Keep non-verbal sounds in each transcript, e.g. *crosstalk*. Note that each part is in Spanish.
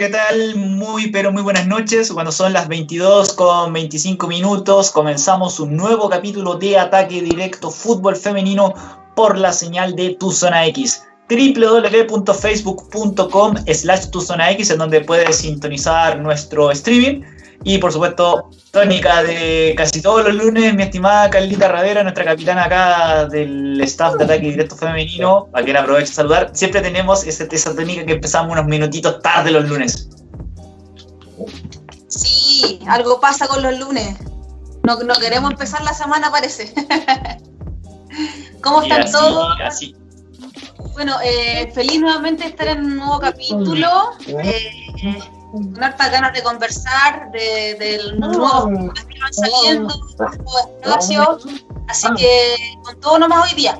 ¿qué tal? Muy, pero muy buenas noches. Cuando son las 22 con 25 minutos, comenzamos un nuevo capítulo de Ataque Directo Fútbol Femenino por la señal de Tu Zona X www.facebook.com slash tu zona X en donde puedes sintonizar nuestro streaming y por supuesto, tónica de casi todos los lunes, mi estimada Carlita Ravera, nuestra capitana acá del staff de ataque directo femenino, a quien aprovecho a saludar. Siempre tenemos esa, esa tónica que empezamos unos minutitos tarde los lunes. Sí, algo pasa con los lunes. No, no queremos empezar la semana, parece. *laughs* ¿Cómo están todos? Así. Bueno, eh, feliz nuevamente estar en un nuevo capítulo. Eh, con hartas ganas de conversar, de, de nuevos que van saliendo, nuevos espacios. Así que con todo nomás hoy día.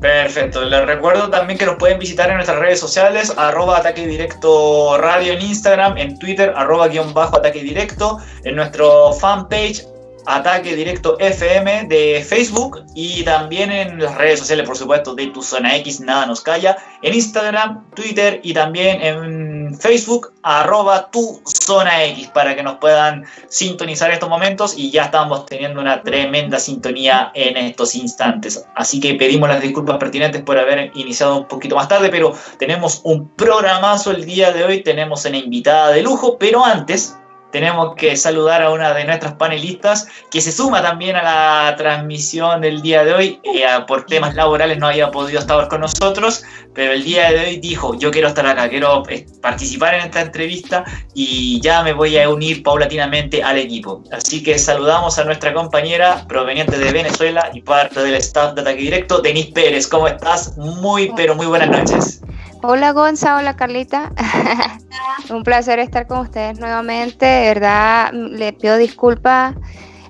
Perfecto, les recuerdo también que nos pueden visitar en nuestras redes sociales, arroba ataque directo radio en Instagram, en Twitter, arroba guion bajo ataque directo, en nuestro fanpage Ataque Directo FM de Facebook y también en las redes sociales, por supuesto, de Tu Zona X, Nada Nos Calla, en Instagram, Twitter y también en Facebook, arroba Tu Zona X, para que nos puedan sintonizar estos momentos y ya estamos teniendo una tremenda sintonía en estos instantes. Así que pedimos las disculpas pertinentes por haber iniciado un poquito más tarde, pero tenemos un programazo el día de hoy, tenemos una invitada de lujo, pero antes tenemos que saludar a una de nuestras panelistas que se suma también a la transmisión del día de hoy. Eh, por temas laborales no había podido estar con nosotros, pero el día de hoy dijo, yo quiero estar acá, quiero eh, participar en esta entrevista y ya me voy a unir paulatinamente al equipo. Así que saludamos a nuestra compañera proveniente de Venezuela y parte del staff de Ataque Directo, Denise Pérez. ¿Cómo estás? Muy, pero muy buenas noches. Hola Gonza, hola Carlita. *laughs* Un placer estar con ustedes nuevamente. De verdad, le pido disculpas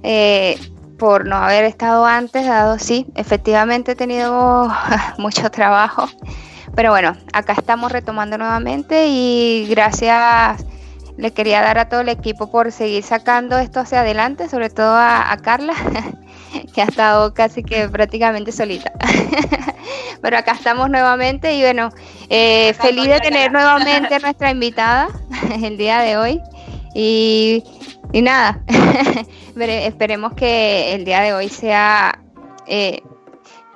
eh, por no haber estado antes, dado sí, efectivamente he tenido *laughs* mucho trabajo. Pero bueno, acá estamos retomando nuevamente y gracias le quería dar a todo el equipo por seguir sacando esto hacia adelante, sobre todo a Carla, *laughs* que ha estado casi que prácticamente solita. *laughs* Pero acá estamos nuevamente y bueno, eh, feliz de tener nuevamente a nuestra invitada *laughs* el día de hoy. Y, nada, *laughs* esperemos que el día de hoy sea eh,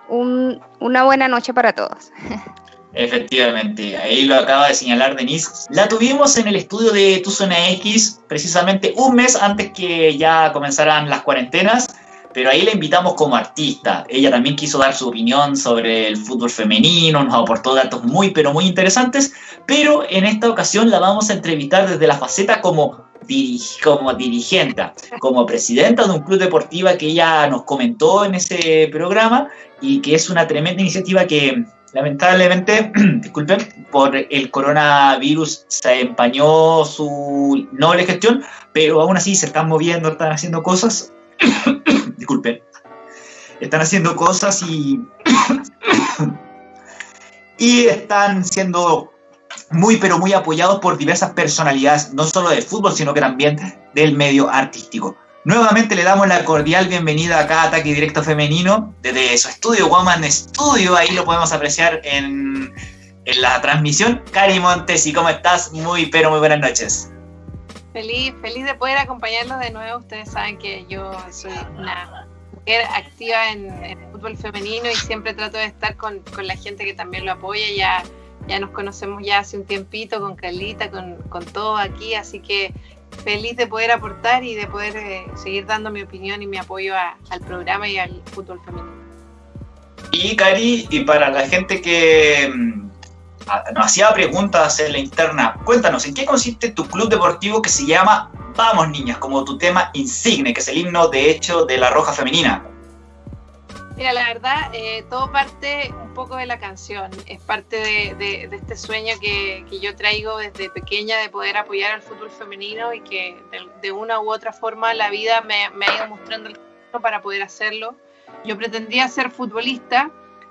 una buena noche para todos. Efectivamente, ahí lo acaba de señalar Denise. La tuvimos en el estudio de Tu Zona X precisamente un mes antes que ya comenzaran las cuarentenas pero ahí la invitamos como artista. Ella también quiso dar su opinión sobre el fútbol femenino, nos aportó datos muy, pero muy interesantes, pero en esta ocasión la vamos a entrevistar desde la faceta como, como dirigente, como presidenta de un club deportivo que ella nos comentó en ese programa y que es una tremenda iniciativa que lamentablemente, *clears throat* disculpen, por el coronavirus se empañó su noble gestión, pero aún así se están moviendo, están haciendo cosas *clears throat* disculpen, están haciendo cosas y, *coughs* y están siendo muy, pero muy apoyados por diversas personalidades, no solo del fútbol, sino que también del medio artístico. Nuevamente le damos la cordial bienvenida a Ataque Directo Femenino, desde su estudio, Woman Studio, ahí lo podemos apreciar en, en la transmisión. Cari Montes, ¿y cómo estás? Muy, pero muy buenas noches. Feliz, feliz de poder acompañarlos de nuevo. Ustedes saben que yo soy una mujer activa en, el fútbol femenino y siempre trato de estar con, con, la gente que también lo apoya. Ya, ya nos conocemos ya hace un tiempito con Carlita, con, con todo aquí, así que feliz de poder aportar y de poder eh, seguir dando mi opinión y mi apoyo al programa y al fútbol femenino. Y Cari, y para la gente que mm, nos hacía preguntas en la interna. Cuéntanos, ¿en qué consiste tu club deportivo que se llama Vamos Niñas, como tu tema insigne, que es el himno de hecho de la Roja Femenina? Mira, la verdad, eh, todo parte un poco de la canción, es parte de, este sueño que, yo traigo desde pequeña de poder apoyar al fútbol femenino y que de, una u otra forma la vida me, me ha ido mostrando el camino para poder hacerlo. Yo pretendía ser futbolista,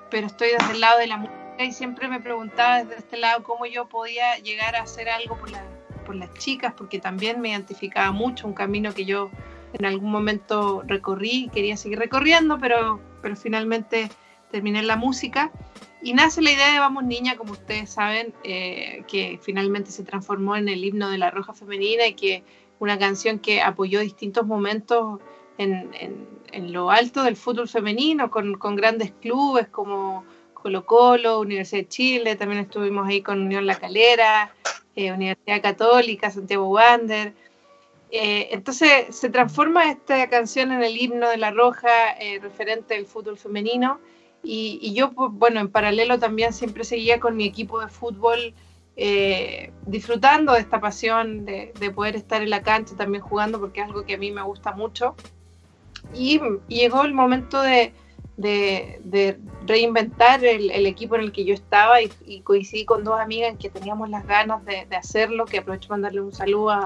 pero estoy desde el lado de la música y siempre me preguntaba desde este lado cómo yo podía llegar a hacer algo por, las chicas, porque también me identificaba mucho, un camino que yo en algún momento recorrí quería seguir recorriendo, pero, pero finalmente terminé en la música. y nace la idea de Vamos Niña, como ustedes saben, eh, que finalmente se transformó en el himno de la Roja Femenina y que una canción que apoyó distintos momentos en, lo alto del fútbol femenino, con, grandes clubes como Colo Colo, Universidad de Chile, también estuvimos ahí con Unión La Calera, eh, Universidad Católica, Santiago Wander. Eh, entonces se transforma esta canción en el himno de la Roja, referente del fútbol femenino y, yo, pues, bueno, en paralelo también siempre seguía con mi equipo de fútbol eh, disfrutando de esta pasión de, poder estar en la cancha también jugando porque es algo que a mí me gusta mucho. Y, llegó el momento de, reinventar el, equipo en el que yo estaba y, coincidí con dos amigas que teníamos las ganas de, hacerlo, que aprovecho para darle un saludo a,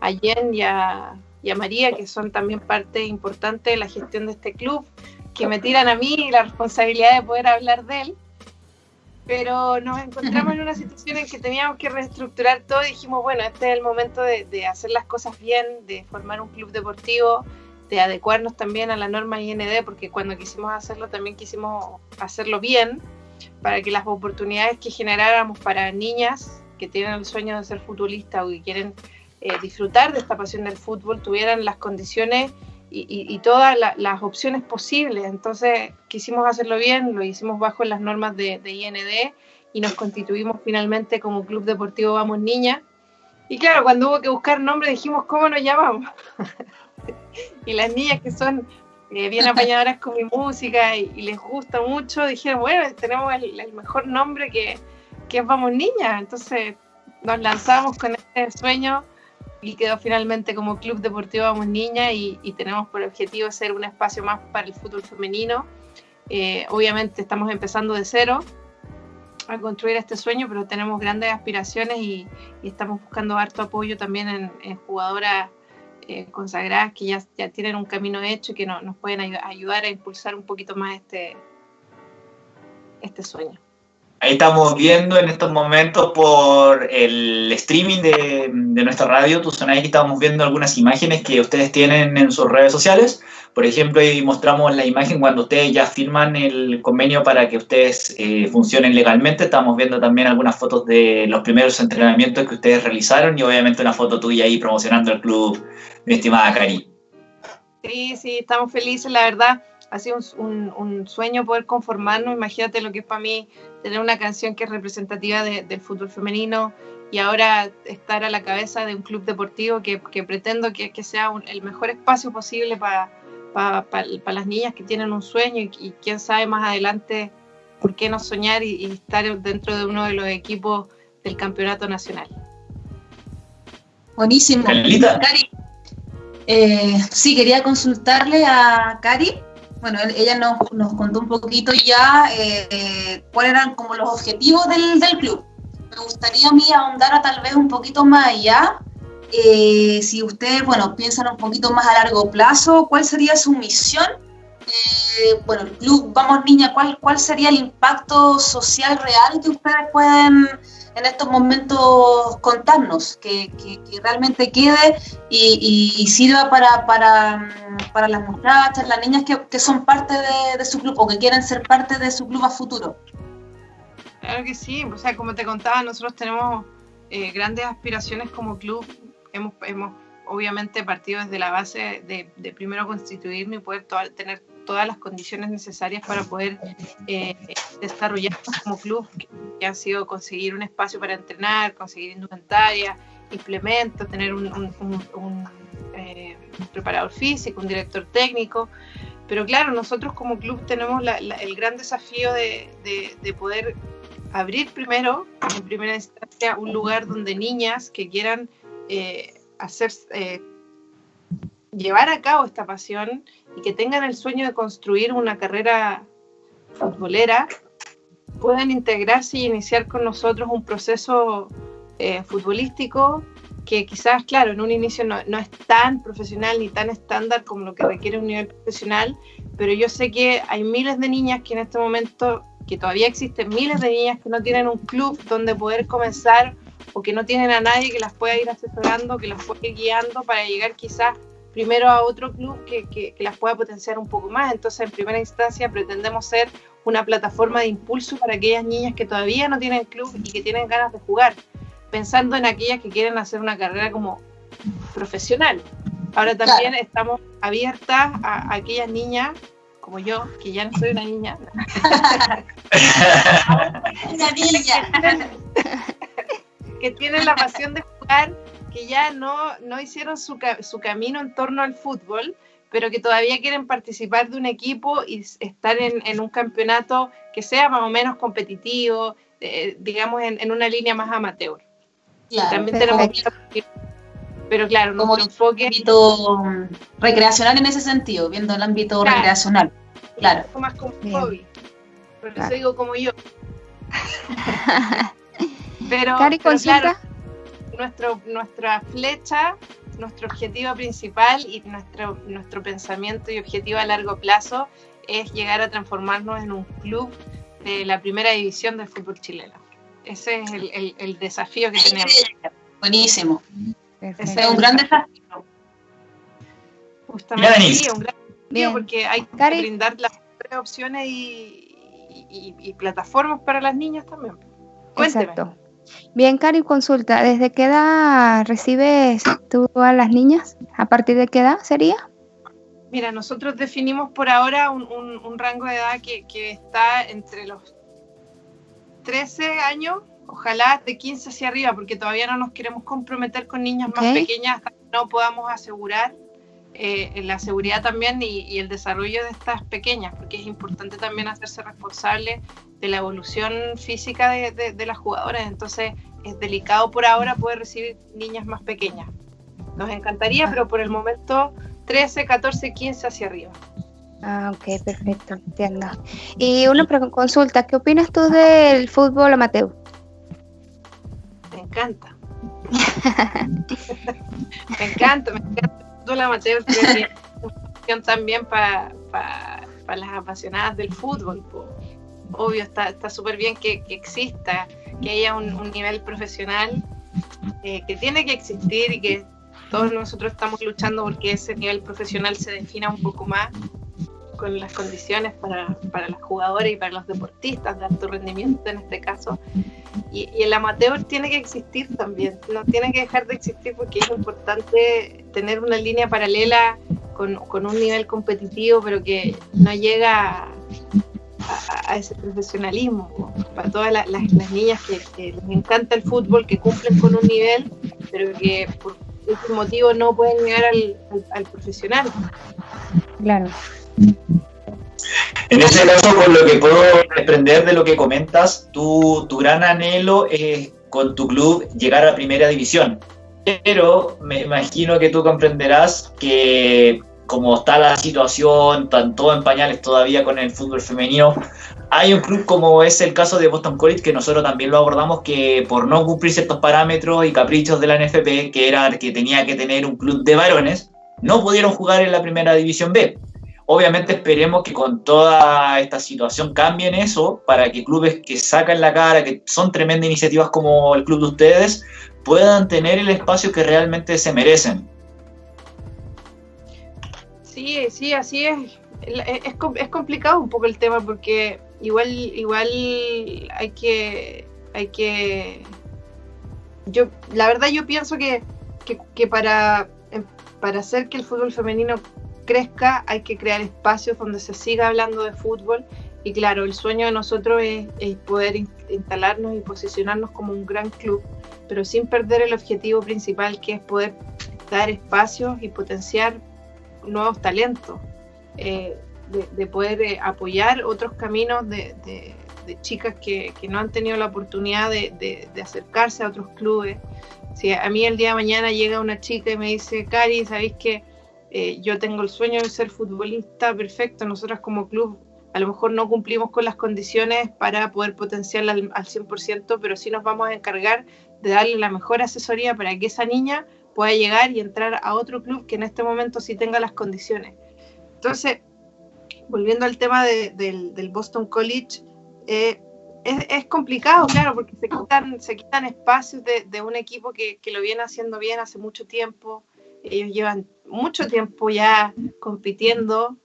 a Jen y a, y María, que son también parte importante de la gestión de este club que me tiran a mí la responsabilidad de poder hablar de él. Pero nos encontramos en una situación en que teníamos que reestructurar todo y dijimos, bueno, este es el momento de, hacer las cosas bien, de formar un club deportivo, de adecuarnos también a la norma IND, porque cuando quisimos hacerlo también quisimos hacerlo bien, para que las oportunidades que generáramos para niñas que tienen el sueño de ser futbolistas o que quieren eh, disfrutar de esta pasión del fútbol tuvieran las condiciones y, todas las opciones posibles. Entonces quisimos hacerlo bien, lo hicimos bajo las normas de, IND y nos constituimos finalmente como Club Deportivo Vamos Niña. Y claro, cuando hubo que buscar nombre dijimos, ¿cómo nos llamamos? *laughs* *laughs* y las niñas que son eh, bien *laughs* apañadoras con mi música y, les gusta mucho, dijeron, bueno, tenemos el, mejor nombre que, que es Vamos Niña. Entonces nos lanzamos con este sueño y quedó finalmente como Club Deportivo Vamos Niña y, tenemos por objetivo ser un espacio más para el fútbol femenino. Eh, obviamente estamos empezando de cero a construir este sueño, pero tenemos grandes aspiraciones y, estamos buscando harto apoyo también en, jugadoras eh, consagradas que ya, ya tienen un camino hecho y que nos pueden ayudar a impulsar un poquito más este, este sueño. Ahí estamos viendo en estos momentos por el streaming de, nuestra radio, tu ahí estamos viendo algunas imágenes que ustedes tienen en sus redes sociales. Por ejemplo, ahí mostramos la imagen cuando ustedes ya firman el convenio para que ustedes eh, funcionen legalmente. Estamos viendo también algunas fotos de los primeros entrenamientos que ustedes realizaron y obviamente una foto tuya ahí promocionando el club, mi estimada Cari. Sí, sí, estamos felices, la verdad ha sido un, sueño poder conformarnos. Imagínate lo que es para mí tener una canción que es representativa del fútbol femenino y ahora estar a la cabeza de un club deportivo que, pretendo que, sea el mejor espacio posible para las niñas que tienen un sueño y, quién sabe más adelante por qué no soñar y, estar dentro de uno de los equipos del campeonato nacional. Buenísimo. Cari, eh, sí, quería consultarle a Cari bueno, ella nos, contó un poquito ya eh, cuáles eran como los objetivos del, club. Me gustaría a mí ahondar a tal vez un poquito más allá. Eh, si ustedes, bueno, piensan un poquito más a largo plazo, ¿cuál sería su misión? Eh, bueno, el club Vamos Niña, ¿cuál, ¿cuál sería el impacto social real que ustedes pueden en estos momentos contarnos, que, realmente quede y, sirva para, para, las muchachas, las niñas que, son parte de, su club o que quieren ser parte de su club a futuro. Claro que sí, o sea, como te contaba, nosotros tenemos eh, grandes aspiraciones como club, hemos, hemos obviamente partido desde la base de, primero constituirnos y poder tener todas las condiciones necesarias para poder eh, desarrollarnos como club, que, ha sido conseguir un espacio para entrenar, conseguir indumentaria, implementos, tener un, eh, preparador físico, un director técnico. Pero claro, nosotros como club tenemos el gran desafío de, poder abrir primero, en primera instancia, un lugar donde niñas que quieran eh, hacer, eh, llevar a cabo esta pasión y que tengan el sueño de construir una carrera futbolera, puedan integrarse y iniciar con nosotros un proceso eh, futbolístico que quizás, claro, en un inicio no, no, es tan profesional ni tan estándar como lo que requiere un nivel profesional, pero yo sé que hay miles de niñas que en este momento, que todavía existen miles de niñas que no tienen un club donde poder comenzar o que no tienen a nadie que las pueda ir asesorando, que las pueda ir guiando para llegar quizás primero a otro club que, que, las pueda potenciar un poco más. Entonces, en primera instancia, pretendemos ser una plataforma de impulso para aquellas niñas que todavía no tienen club y que tienen ganas de jugar, pensando en aquellas que quieren hacer una carrera como profesional. Ahora también estamos abiertas a, aquellas niñas como yo, que ya no soy una niña. *laughs* una niña. *laughs* que tienen la pasión de jugar que ya no, no hicieron su, su camino en torno al fútbol, pero que todavía quieren participar de un equipo y estar en, en un campeonato que sea más o menos competitivo, eh, digamos, en, en, una línea más amateur. Claro, También tenemos pero claro, como enfoque ámbito recreacional en ese sentido, viendo el ámbito recreacional. Claro. Un poco más como un hobby. Por eso digo como yo. *laughs* pero, Cari, pero claro, nuestro, nuestra flecha, nuestro objetivo principal y nuestro, nuestro pensamiento y objetivo a largo plazo es llegar a transformarnos en un club de la primera división del fútbol chileno. Ese es el, el, desafío que tenemos. Buenísimo. Ese es un gran desafío. Justamente, sí, un gran desafío porque hay que brindar las opciones y, y, y, plataformas para las niñas también. Cuénteme. Exacto. Bien, Cari, consulta, ¿desde qué edad recibes tú a las niñas? ¿A partir de qué edad sería? Mira, nosotros definimos por ahora un, rango de edad que, está entre los 13 años, ojalá de 15 hacia arriba, porque todavía no nos queremos comprometer con niñas más pequeñas hasta que no podamos asegurar eh, la seguridad también y, el desarrollo de estas pequeñas, porque es importante también hacerse responsable de la evolución física de, las jugadoras, entonces es delicado por ahora poder recibir niñas más pequeñas. Nos encantaría, pero por el momento 13, 14, 15 hacia arriba. Ah, ok, perfecto, entiendo. Y una consulta, ¿qué opinas tú del fútbol amateur? Me encanta. *laughs* me encanta, me encanta fútbol amateur, creo que es una *laughs* opción también para las apasionadas del fútbol obvio, está súper bien que, exista, que haya un, nivel profesional eh, que tiene que existir y que todos nosotros estamos luchando porque ese nivel profesional se defina un poco más con las condiciones para, para las jugadoras y para los deportistas de alto rendimiento en este caso. Y, y, el amateur tiene que existir también, no tiene que dejar de existir porque es importante tener una línea paralela con, con un nivel competitivo, pero que no llega a, ese profesionalismo, para todas las, niñas que, les encanta el fútbol, que cumplen con un nivel, pero que por ese motivo no pueden llegar al, profesional. Claro. En ese caso, por lo que puedo desprender de lo que comentas, tu, tu gran anhelo es con tu club llegar a primera división. Pero me imagino que tú comprenderás que como está la situación, tanto en pañales todavía con el fútbol femenino, hay un club como es el caso de Boston College, que nosotros también lo abordamos, que por no cumplir ciertos parámetros y caprichos de la NFP, que era que tenía que tener un club de varones, no pudieron jugar en la primera división B. Obviamente esperemos que con toda esta situación cambien eso para que clubes que sacan la cara, que son tremendas iniciativas como el club de ustedes, puedan tener el espacio que realmente se merecen. Sí, sí, así es. Es, es complicado un poco el tema porque igual, igual hay que, hay que, yo, la verdad yo pienso que, que, para, em, para hacer que el fútbol femenino crezca hay que crear espacios donde se siga hablando de fútbol y claro, el sueño de nosotros es, poder instalarnos y posicionarnos como un gran club, pero sin perder el objetivo principal que es poder dar espacios y potenciar nuevos talentos, eh, de, poder eh, apoyar otros caminos de, chicas que, no han tenido la oportunidad de, acercarse a otros clubes. Si a mí el día de mañana llega una chica y me dice, Cari, ¿sabéis que eh, yo tengo el sueño de ser futbolista? Perfecto, nosotras como club a lo mejor no cumplimos con las condiciones para poder potenciarla al, al 100%, pero sí nos vamos a encargar de darle la mejor asesoría para que esa niña pueda llegar y entrar a otro club que en este momento sí tenga las condiciones. Entonces, volviendo al tema del, Boston College, eh, es, complicado, claro, porque se quitan, se quitan espacios de, un equipo que, lo viene haciendo bien hace mucho tiempo, ellos llevan mucho tiempo ya compitiendo.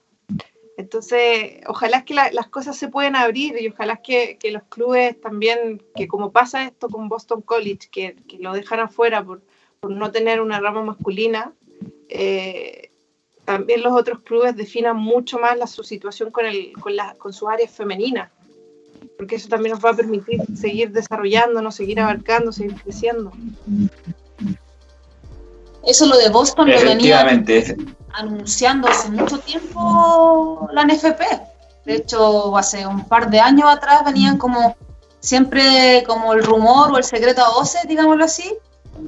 Entonces, ojalá que las cosas se puedan abrir y ojalá que, que, los clubes también, que como pasa esto con Boston College, que, que lo dejan afuera por, por, no tener una rama masculina, eh, también los otros clubes definan mucho más la, su situación con, el, con, la, con sus áreas femeninas, porque eso también nos va a permitir seguir desarrollándonos, seguir abarcando, seguir creciendo. Eso lo de Boston lo venía anunciando hace mucho tiempo la NFP. De hecho, hace un par de años atrás venían como siempre como el rumor o el secreto a voces, digámoslo así,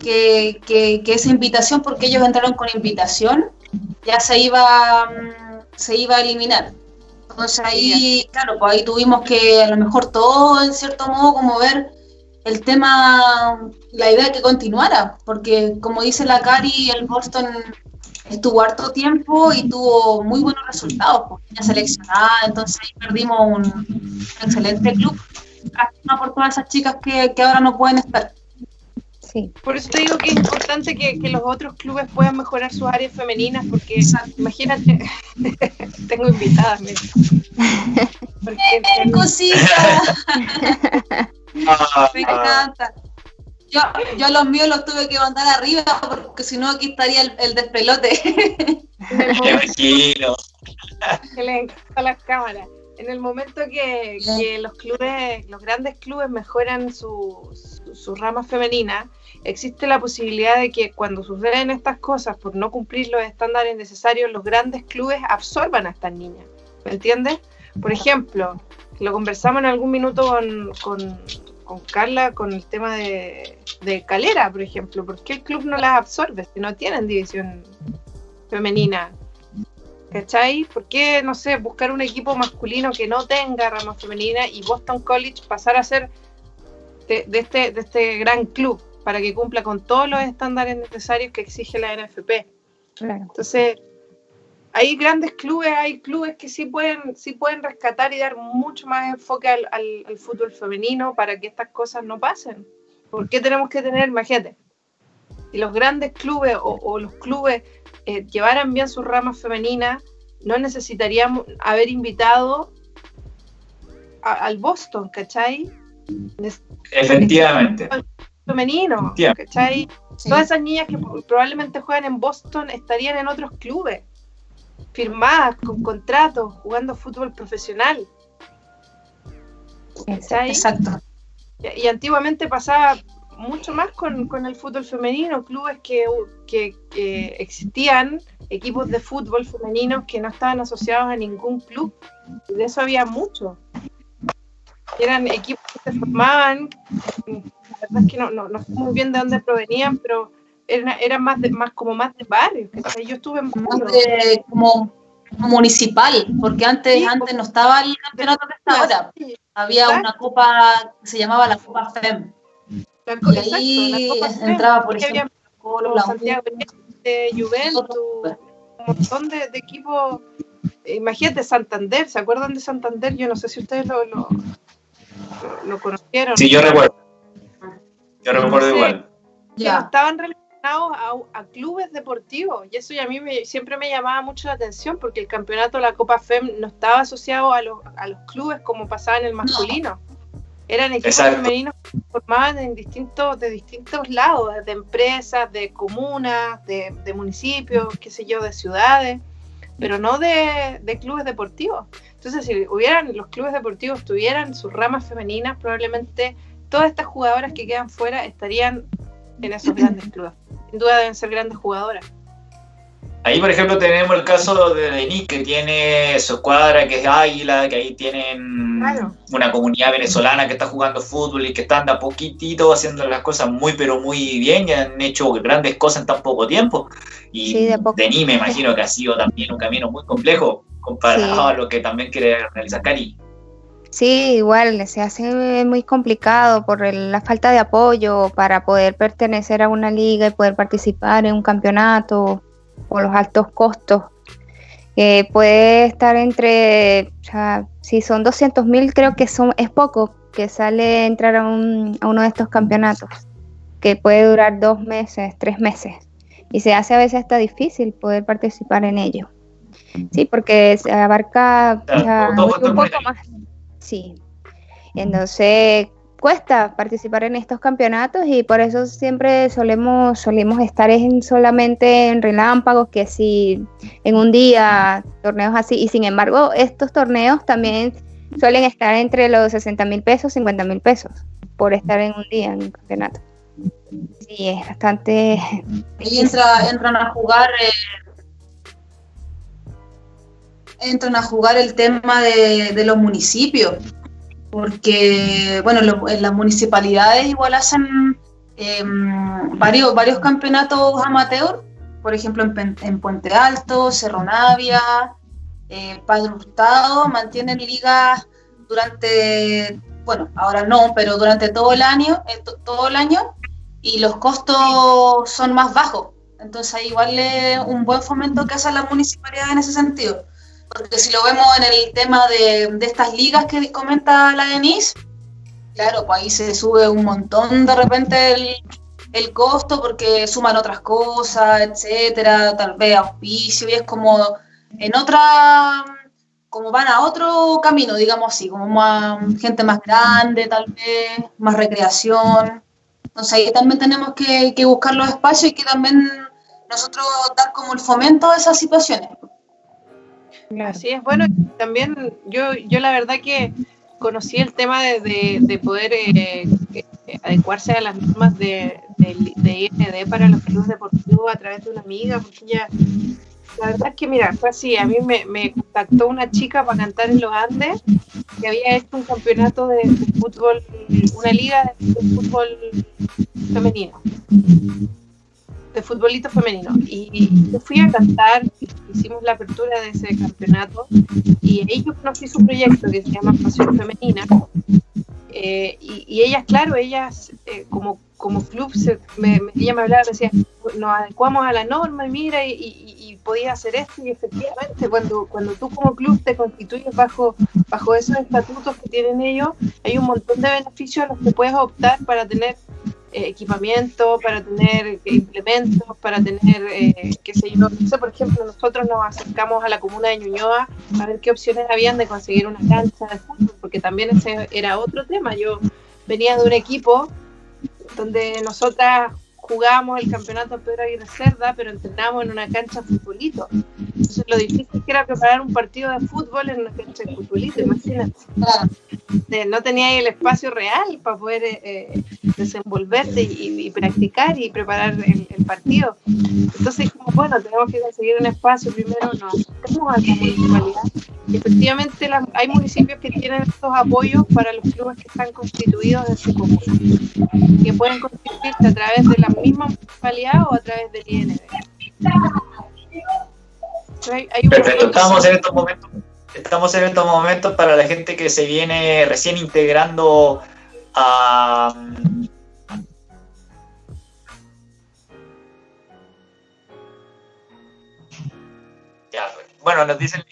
que, que, esa invitación, porque ellos entraron con invitación, ya se iba, mm, se iba a eliminar. Entonces ahí, claro, pues ahí tuvimos que a lo mejor todo, en cierto modo, como ver el tema, la idea de que continuara, porque como dice la Cari, el Boston estuvo harto tiempo y tuvo muy buenos resultados, pues, seleccionada, entonces ahí perdimos un, excelente club. Lástima por todas esas chicas que, que, ahora no pueden estar. Sí. Por eso te digo que es importante que, que los otros clubes puedan mejorar sus áreas femeninas, porque imagínate, *laughs* tengo invitadas. *laughs* Porque, cosita! *laughs* Me encanta. Yo, yo los míos los tuve que mandar arriba porque si no aquí estaría el, el despelote. *laughs* Tranquilo. que le encanta las cámaras. En el momento que, que, los clubes, los grandes clubes mejoran su, su, rama femenina, existe la posibilidad de que cuando suceden estas cosas por no cumplir los estándares necesarios, los grandes clubes absorban a estas niñas. ¿Me entiendes? Por ejemplo, lo conversamos en algún minuto con, con, con Carla con el tema de, de, Calera, por ejemplo. ¿Por qué el club no las absorbe si no tienen división femenina? ¿Cachai? ¿Por qué, no sé, buscar un equipo masculino que no tenga rama femenina y Boston College pasar a ser de, de este, de este gran club para que cumpla con todos los estándares necesarios que exige la NFP? Entonces, hay grandes clubes, hay clubes que sí pueden, sí pueden rescatar y dar mucho más enfoque al, al, fútbol femenino para que estas cosas no pasen. ¿Por qué tenemos que tener, imagínate, si los grandes clubes o, los clubes eh, llevaran bien sus ramas femeninas, no necesitaríamos haber invitado al Boston, ¿cachai? Efectivamente. Femenino, ¿cachai? Todas esas niñas que probablemente juegan en Boston estarían en otros clubes firmadas, con contratos, jugando fútbol profesional. Exacto. Y, antiguamente pasaba mucho más con, el fútbol femenino, clubes que, que, existían, equipos de fútbol femeninos que no estaban asociados a ningún club. Y de eso había mucho. Eran equipos que se formaban, la verdad es que no, no, no sé muy bien de dónde provenían, pero era, más, de, más como más de barrio. Yo estuve en más de, como municipal, porque antes, antes no estaba el campeonato que está ahora. Había una copa que se llamaba la Copa FEM. y ahí entraba, por ejemplo, Colo, Santiago de Juventus, un montón de, de, equipos. Imagínate Santander, ¿se acuerdan de Santander? Yo no sé si ustedes lo, lo, lo conocieron. Sí, yo recuerdo. Yo recuerdo igual. Ya. Estaban a, clubes deportivos y eso ya a mí siempre me llamaba mucho la atención porque el campeonato de la Copa FEM no estaba asociado a los, a los clubes como pasaba en el masculino. Eran equipos femeninos que se formaban en distintos, de distintos lados, de empresas, de comunas, de, municipios, qué sé yo, de ciudades, pero no de, de clubes deportivos. Entonces, si hubieran los clubes deportivos tuvieran sus ramas femeninas, probablemente todas estas jugadoras que quedan fuera estarían en esos grandes clubes. Sin duda deben ser grandes jugadoras. Ahí, por ejemplo, tenemos el caso de Denis, que tiene su escuadra, que es Águila, que ahí tienen una comunidad venezolana que está jugando fútbol y que están de a poquitito haciendo las cosas muy, pero muy bien y han hecho grandes cosas en tan poco tiempo. Y Denis me imagino que ha sido también un camino muy complejo comparado a lo que también quiere realizar Cari. Sí, igual se hace muy complicado por la falta de apoyo para poder pertenecer a una liga y poder participar en un campeonato o los altos costos. Eh, puede estar entre, o sea, si son 200 mil, creo que son, es poco que sale entrar a, un, a uno de estos campeonatos, que puede durar dos meses, tres meses. y se hace a veces hasta difícil poder participar en ello. Sí, porque se abarca un poco más. Sí. Entonces, cuesta participar en estos campeonatos y por eso siempre solemos, solemos estar en, solamente en relámpagos, que si en un día, torneos así, y sin embargo estos torneos también suelen estar entre los 60 mil pesos, 50 mil pesos, por estar en un día en un campeonato. Sí, es bastante... Y entra, entran a jugar... Eh, entran a jugar el tema de, los municipios porque, bueno, en las municipalidades igual hacen em, varios, varios campeonatos amateur, por ejemplo en, Puente Alto, Cerro Navia, eh, Padre Hurtado, mantienen ligas durante, bueno, ahora no, pero durante todo el año, eh, todo el año, y los costos son más bajos. Entonces igual es un buen fomento que hace la municipalidad en ese sentido. Porque si lo vemos en el tema de, estas ligas que comenta la Denise, claro, pues ahí se sube un montón de repente el, el costo porque suman otras cosas, etcétera, tal vez auspicio, y es como en otra, como van a otro camino, digamos así, como más gente más grande, tal vez, más recreación. Entonces ahí también tenemos que, que buscar los espacios y que también nosotros dar como el fomento de esas situaciones. Así es, bueno, también yo, yo la verdad que conocí el tema de, de, poder eh, adecuarse a las normas de, de, IND para los clubes deportivos a través de una amiga, porque ella, la verdad es que mira, fue así, a mí me, me contactó una chica para cantar en los Andes que había hecho un campeonato de, fútbol, una liga de fútbol femenino de futbolito femenino. Y yo fui a cantar, hicimos la apertura de ese campeonato y ahí yo conocí su proyecto que se llama Pasión Femenina. Eh, y, ellas, claro, ellas eh, como, como club, se, me, ella me hablaba, decía, nos adecuamos a la norma y mira, y, y, podía hacer esto. Y efectivamente, cuando, cuando tú como club te constituyes bajo, bajo esos estatutos que tienen ellos, hay un montón de beneficios a los que puedes optar para tener eh, equipamiento, para tener implementos, para tener, eh, qué sé por ejemplo, nosotros nos acercamos a la comuna de Ñuñoa a ver qué opciones habían de conseguir una cancha de fútbol, porque también ese era otro tema. Yo venía de un equipo donde nosotras jugábamos el campeonato Pedro Aguirre Cerda, pero entrenábamos en una cancha de futbolito. Entonces, lo difícil que era preparar un partido de fútbol en una cancha de futbolito, imagínate. No tenía el espacio real para poder eh, eh, desenvolverte y, practicar y preparar el, partido. Entonces, como bueno, tenemos que conseguir un espacio. Primero nos acercamos a municipalidad. Y efectivamente, hay municipios que tienen estos apoyos para los clubes que están constituidos en su comuna, que pueden constituirse a través de la misma municipalidad o a través del IND. Perfecto, estamos en estos momentos. Estamos en estos momentos para la gente que se viene recién integrando a, bueno, nos dicen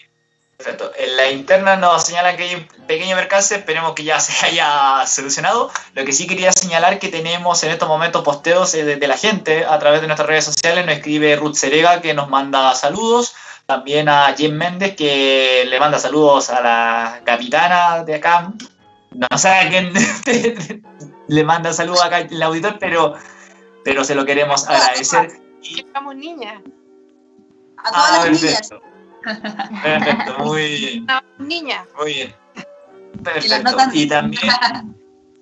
Perfecto. En la interna nos señalan que hay un pequeño percance, esperemos que ya se *laughs* haya solucionado. Lo que sí quería señalar que tenemos en estos momentos posteos de, de la gente a través de nuestras redes sociales. Nos escribe Ruth Serega que nos manda saludos. También a Jim Méndez que le manda saludos a la capitana de acá. No sé a quién *laughs* le manda saludos acá el auditor, pero, pero se lo queremos agradecer. Y... Estamos niñas. A todas ah, las niñas. Perfecto, muy bien. niña. Muy bien. Perfecto. Y también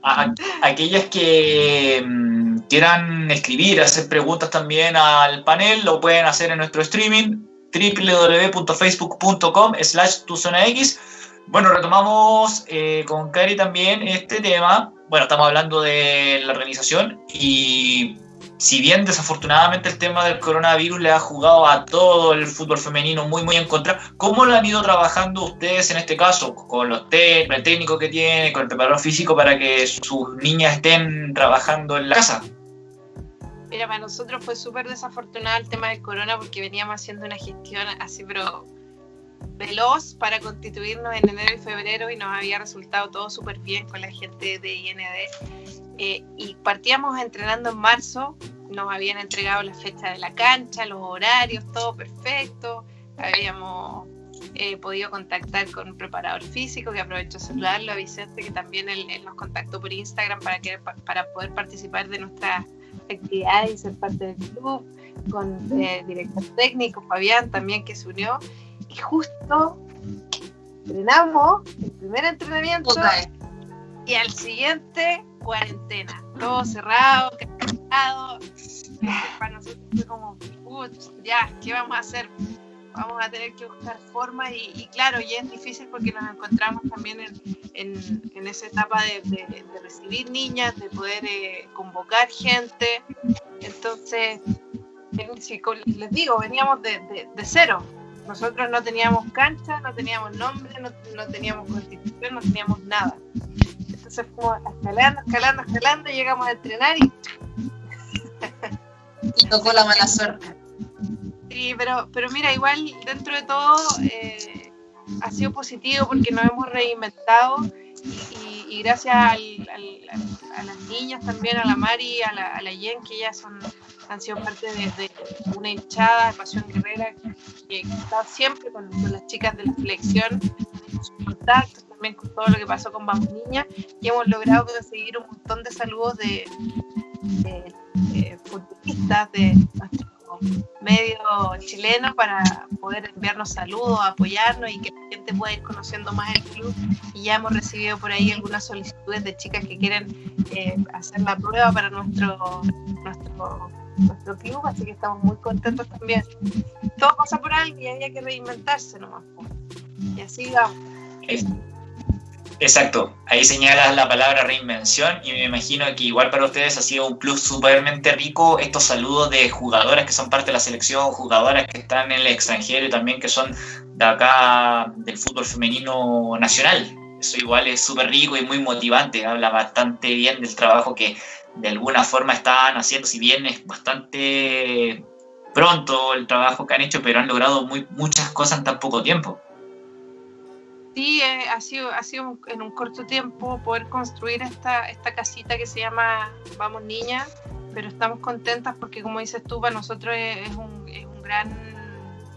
a, aquellas que mm, quieran escribir, hacer preguntas también al panel, lo pueden hacer en nuestro streaming www.facebook.com slash X. Bueno, retomamos eh, con Cari también este tema. Bueno, estamos hablando de la organización y si bien desafortunadamente el tema del coronavirus le ha jugado a todo el fútbol femenino muy, muy en contra, ¿cómo lo han ido trabajando ustedes en este caso? Con los el técnico que tiene, con el preparador físico para que sus niñas estén trabajando en la casa. Para nosotros fue súper desafortunado el tema del corona porque veníamos haciendo una gestión así, pero veloz para constituirnos en enero y febrero y nos había resultado todo súper bien con la gente de IND. Eh, y partíamos entrenando en marzo nos habían entregado la fecha de la cancha, los horarios, todo perfecto. Habíamos he podido contactar con un preparador físico, que aprovecho saludarlo a Vicente, que también él, nos contactó por Instagram para, que, para poder participar de nuestras actividades y ser parte del club, con el eh, director técnico, Fabián también que se unió, y justo entrenamos el primer entrenamiento y al siguiente cuarentena, todo cerrado, cerrado. Para nosotros fue como, ya, ¿qué vamos a hacer? Vamos a tener que buscar formas y, claro, y es difícil porque nos encontramos también en, en, esa etapa de, de, recibir niñas, de poder eh, convocar gente. Entonces, les digo, veníamos de, cero. Nosotros no teníamos cancha, no teníamos nombre, no, no teníamos constitución, no teníamos nada. Entonces fuimos escalando, escalando, escalando, y llegamos a entrenar y... *laughs* y tocó la mala suerte. Sí, pero, pero mira, igual dentro de todo eh, ha sido positivo porque nos hemos reinventado y, gracias a las niñas también, a la Mari, a la, a la Yen, que ellas han sido parte de, una hinchada de Pasión Guerrera que, está siempre con, las chicas de la selección, sus contactos también con todo lo que pasó con Vamos Niña y hemos logrado conseguir un montón de saludos de, de, de futbolistas de nuestros medio chileno para poder enviarnos saludos, apoyarnos y que la gente pueda ir conociendo más el club. Y ya hemos recibido por ahí algunas solicitudes de chicas que quieren eh, hacer la prueba para nuestro, nuestro, nuestro club, así que estamos muy contentos también. Todo pasa por algo y había que reinventarse nomás. Y así vamos. Exacto, ahí señalas la palabra reinvención y me imagino que igual para ustedes ha sido un plus supermente rico estos saludos de jugadoras que son parte de la selección, jugadoras que están en el extranjero y también que son de acá del fútbol femenino nacional. Eso igual es súper rico y muy motivante, habla bastante bien del trabajo que de alguna forma están haciendo, si bien es bastante pronto el trabajo que han hecho, pero han logrado muy, muchas cosas en tan poco tiempo. Sí, eh, ha sido, ha sido en un corto tiempo poder construir esta, esta casita que se llama Vamos Niña, pero estamos contentas porque como dices tú, para nosotros es, un, es un, gran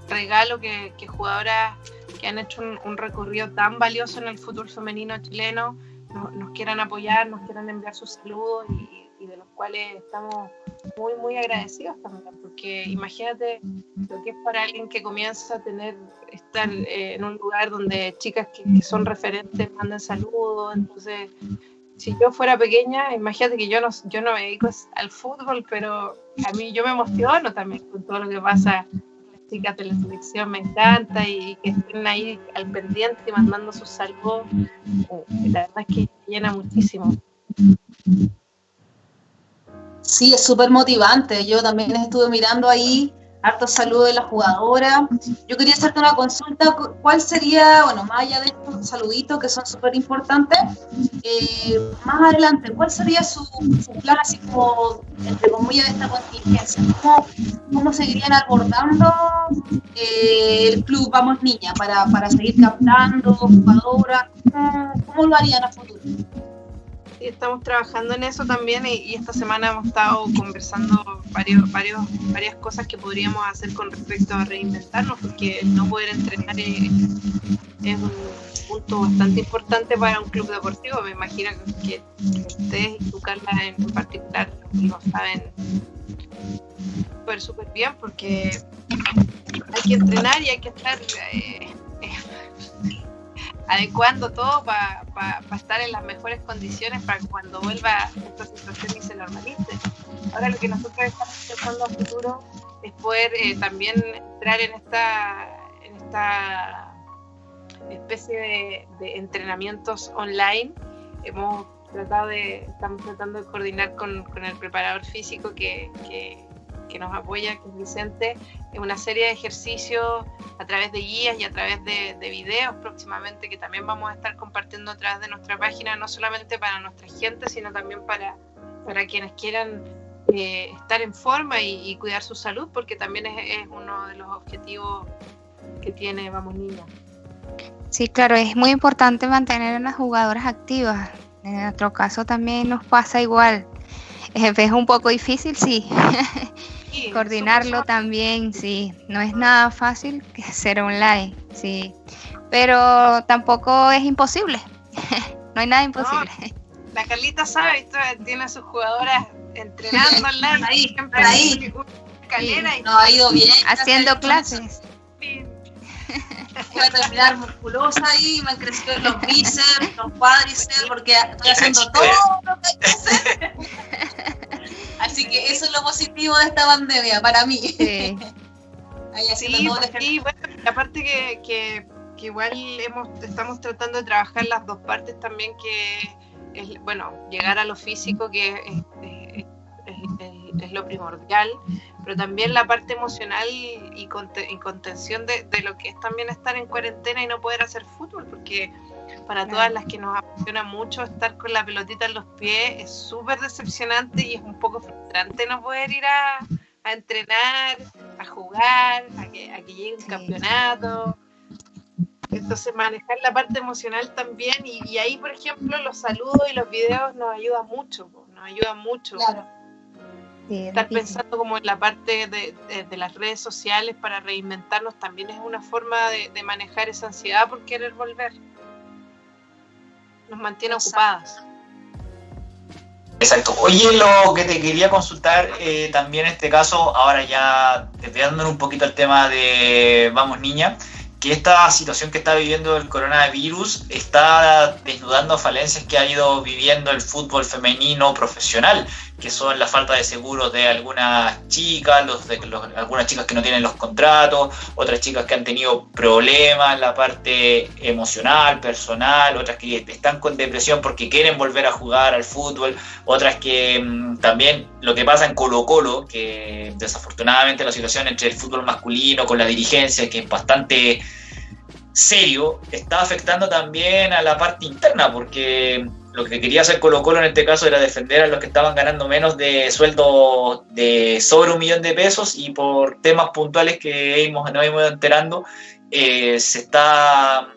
regalo que, que, jugadoras que han hecho un, recorrido tan valioso en el fútbol femenino chileno nos, nos quieran apoyar, nos quieran enviar sus saludos y, y de los cuales estamos muy, muy agradecidos también, porque imagínate lo que es para alguien que comienza a tener, estar eh, en un lugar donde chicas que, son referentes mandan saludos, entonces si yo fuera pequeña, imagínate que yo no, yo no me dedico al fútbol, pero a mí yo me emociono también con todo lo que pasa. Las chicas de la selección me encanta y, que estén ahí al pendiente y mandando sus saludos. Eh, la verdad es que llena muchísimo. Sí, es súper motivante. Yo también estuve mirando ahí harto saludo de la jugadora. Yo quería hacerte una consulta. ¿Cuál sería, bueno, más allá de estos saluditos que son súper importantes, eh, más adelante, cuál sería su, plan así como, entre comillas, de esta contingencia? ¿Cómo, cómo seguirían abordando eh, el club Vamos Niña para, para seguir captando jugadoras? ¿Cómo, ¿Cómo lo harían a futuro? Estamos trabajando en eso también y, esta semana hemos estado conversando varios, varios, varias cosas que podríamos hacer con respecto a reinventarnos, porque no poder entrenar es, un punto bastante importante para un club deportivo. Me imagino que, ustedes y tú, Carla, en, particular, lo saben súper, súper bien, porque hay que entrenar y hay que estar... Eh, adecuando todo para estar en las mejores condiciones para cuando vuelva esta situación y se normalice. Ahora lo que nosotros estamos pensando a futuro es poder eh, también entrar en esta, en esta especie de, entrenamientos online. Hemos tratado de, estamos tratando de coordinar con, con el preparador físico que, que que nos apoya, que es Vicente, en una serie de ejercicios a través de guías y a través de, videos próximamente que también vamos a estar compartiendo a través de nuestra página, no solamente para nuestra gente, sino también para, para quienes quieran eh, estar en forma y, cuidar su salud, porque también es, uno de los objetivos que tiene Vamos Niña. Sí, claro, es muy importante mantener a las jugadoras activas. En nuestro caso también nos pasa igual. *laughs* es un poco difícil, sí. *laughs* Coordinarlo también, sí. No es nada fácil que ser online, sí. Pero tampoco es imposible. *laughs* no hay nada imposible. la Carlita sabe, tiene a sus jugadoras entrenando *laughs* online. ahí, ahí. Escalera y no ha ido bien. Haciendo clases. *laughs* Voy a terminar musculosa ahí, me han crecido los bíceps, los cuádriceps, porque estoy haciendo todo lo que hay que hacer. Así que eso es lo positivo de esta pandemia para mí. Sí, *laughs* sí, sí bueno, aparte que, que, que, igual hemos, estamos tratando de trabajar las dos partes también, que es, bueno, llegar a lo físico, que es, es, es lo primordial, pero también la parte emocional y, contención de, lo que es también estar en cuarentena y no poder hacer fútbol, porque para todas las que nos apasiona mucho estar con la pelotita en los pies es súper decepcionante y es un poco frustrante no poder ir a, entrenar, a jugar, a que, a que llegue un campeonato. Entonces manejar la parte emocional también y, ahí, por ejemplo, los saludos y los videos nos ayudan mucho, nos ayudan mucho. Claro Estar pensando como en la parte de, las redes sociales para reinventarnos también es una forma de, manejar esa ansiedad por querer volver. Nos mantiene ocupadas. Exacto. Oye, lo que te quería consultar eh, también en este caso, ahora ya desviándonos un poquito el tema de Vamos Niña, que esta situación que está viviendo el coronavirus está desnudando falencias que ha ido viviendo el fútbol femenino profesional, que son la falta de seguros de algunas chicas, los de algunas chicas que no tienen los contratos, otras chicas que han tenido problemas en la parte emocional, personal, otras que están con depresión porque quieren volver a jugar al fútbol, otras que mm, también lo que pasa en Colo Colo, que desafortunadamente la situación entre el fútbol masculino con la dirigencia, que es bastante serio, está afectando también a la parte interna, porque lo que quería hacer Colo Colo en este caso era defender a los que estaban ganando menos de sueldo de sobre un millón de pesos y por temas puntuales que hemos, nos hemos ido enterando, eh, se está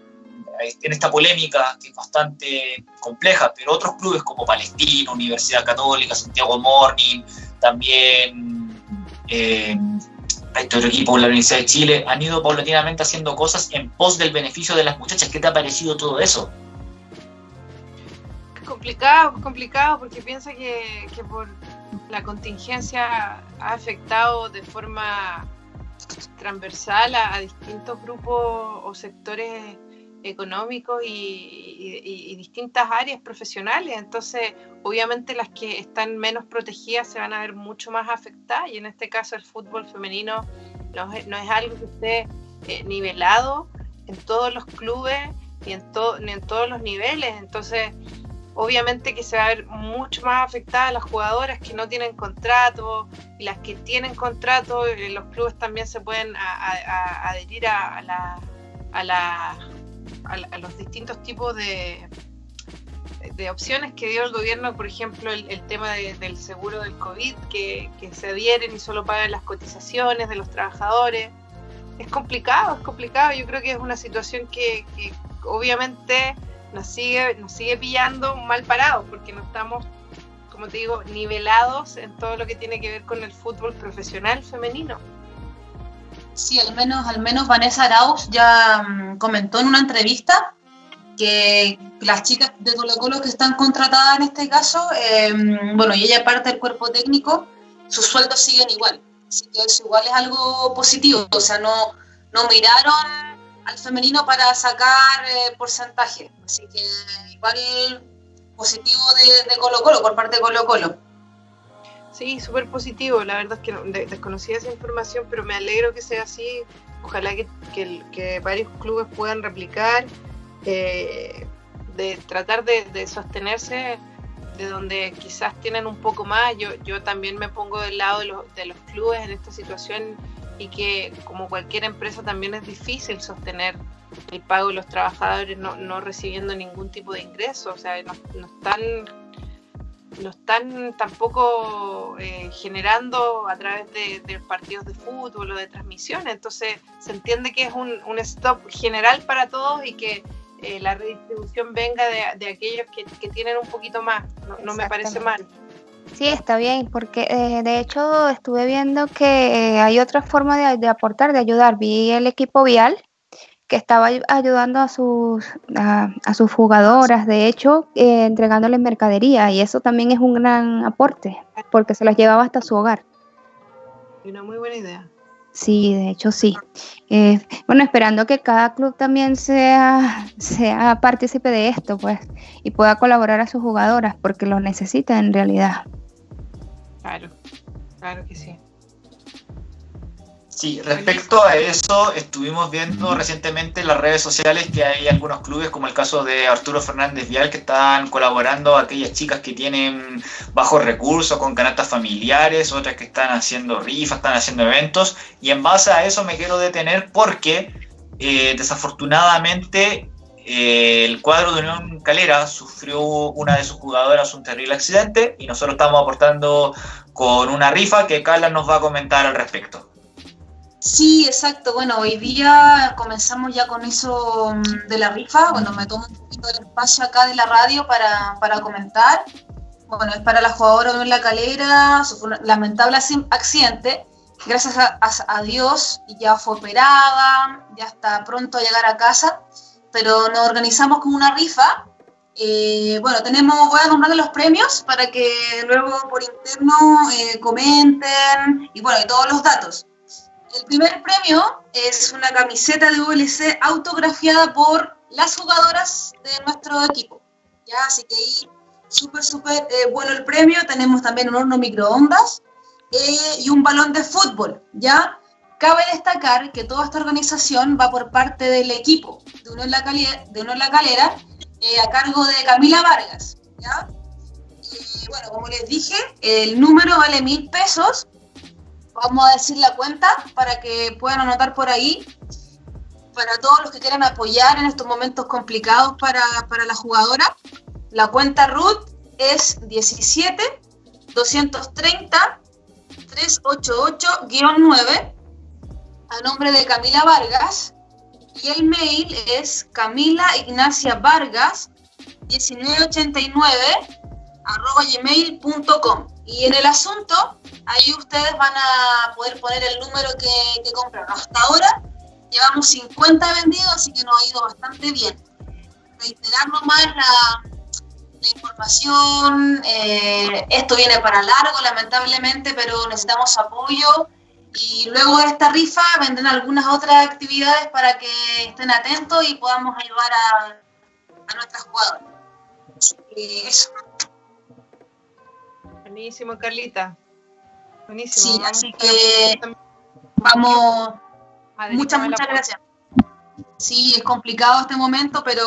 en esta polémica que es bastante compleja, pero otros clubes como Palestina, Universidad Católica, Santiago Morning, también eh, este otro equipo, la Universidad de Chile, han ido paulatinamente haciendo cosas en pos del beneficio de las muchachas. ¿Qué te ha parecido todo eso? Complicado, complicado, porque piensa que, por la contingencia ha afectado de forma transversal a, distintos grupos o sectores económicos y, distintas áreas profesionales. Entonces, obviamente las que están menos protegidas se van a ver mucho más afectadas y en este caso el fútbol femenino no es, no es algo que esté eh, nivelado en todos los clubes ni en, ni en todos los niveles. Entonces, obviamente que se va a ver mucho más afectadas las jugadoras que no tienen contrato y las que tienen contrato, eh, los clubes también se pueden adherir a, la, a, los distintos tipos de, opciones que dio el gobierno, por ejemplo, el, tema del seguro del COVID, que, se adhieren y solo pagan las cotizaciones de los trabajadores. Es complicado, es complicado. Yo creo que es una situación que obviamente nos sigue, nos sigue pillando mal parados porque no estamos, como te digo, nivelados en todo lo que tiene que ver con el fútbol profesional femenino. Sí, al menos, al menos Vanessa Arauz ya mm, comentó en una entrevista que las chicas de Colo Colo que están contratadas en este caso, em, bueno, y ella parte del cuerpo técnico, sus sueldos siguen igual. Así que eso igual es algo positivo, o sea, no, no miraron al femenino para sacar eh, porcentaje. Así que igual positivo de, Colo Colo, por parte de Colo Colo. Sí, súper positivo. La verdad es que desconocía esa información, pero me alegro que sea así. Ojalá que, que, varios clubes puedan replicar, eh, de tratar de, sostenerse de donde quizás tienen un poco más. Yo, yo también me pongo del lado de los, de los clubes en esta situación y que como cualquier empresa también es difícil sostener el pago de los trabajadores no, no recibiendo ningún tipo de ingreso, o sea, no, están no están tampoco eh, generando a través de, partidos de fútbol o de transmisiones, entonces se entiende que es un, un stop general para todos y que eh, la redistribución venga de, de aquellos que, que, tienen un poquito más, no, no me parece mal. Sí, está bien, porque eh, de hecho estuve viendo que hay otra forma de, aportar, de ayudar. Vi el equipo vial que estaba ayudando a sus, a, sus jugadoras, de hecho, eh, entregándoles mercadería, y eso también es un gran aporte, porque se las llevaba hasta su hogar. Una muy buena idea. Sí, de hecho sí. Eh, bueno, esperando que cada club también sea, sea partícipe de esto, pues, y pueda colaborar a sus jugadoras, porque lo necesita en realidad. Claro, claro que sí. Sí, respecto a eso, estuvimos viendo recientemente en las redes sociales que hay algunos clubes, como el caso de Arturo Fernández Vial, que están colaborando a aquellas chicas que tienen bajos recursos, con canastas familiares, otras que están haciendo rifas, están haciendo eventos, y en base a eso me quiero detener porque eh, desafortunadamente eh, el cuadro de Unión Calera sufrió una de sus jugadoras un terrible accidente y nosotros estamos aportando con una rifa que Carla nos va a comentar al respecto. Sí, exacto. Bueno, hoy día comenzamos ya con eso mm, de la rifa. Bueno, me tomo un poquito del espacio acá de la radio para, comentar. Bueno, es para la jugadora de la calera, su lamentable accidente. Gracias a, Dios ya fue operada, ya está pronto a llegar a casa, pero nos organizamos con una rifa. Eh, bueno, tenemos, voy a nombrar los premios para que luego por interno eh, comenten y bueno, y todos los datos. El primer premio es una camiseta de VLC autografiada por las jugadoras de nuestro equipo. ¿ya? Así que ahí súper, súper eh, bueno el premio. Tenemos también un horno microondas eh, y un balón de fútbol. ¿ya? Cabe destacar que toda esta organización va por parte del equipo de Uno en la, Calera, de uno en la Calera eh, a cargo de Camila Vargas. ¿ya? Y bueno, como les dije, el número vale mil pesos Vamos a decir la cuenta para que puedan anotar por ahí. Para todos los que quieran apoyar en estos momentos complicados para, la jugadora, la cuenta RUT es 17 230 388-9 a nombre de Camila Vargas y el mail es Camila Ignacia Vargas 1989 arroba gmail.com y en el asunto, ahí ustedes van a poder poner el número que, que compraron. Hasta ahora llevamos 50 vendidos, así que nos ha ido bastante bien. Reiterar nomás la, información, eh, esto viene para largo lamentablemente, pero necesitamos apoyo y luego de esta rifa vendrán algunas otras actividades para que estén atentos y podamos ayudar a, a nuestras jugadoras. Buenísimo, Carlita. Buenísimo. Sí, así que vamos. Muchas, muchas gracias. Sí, es complicado este momento, pero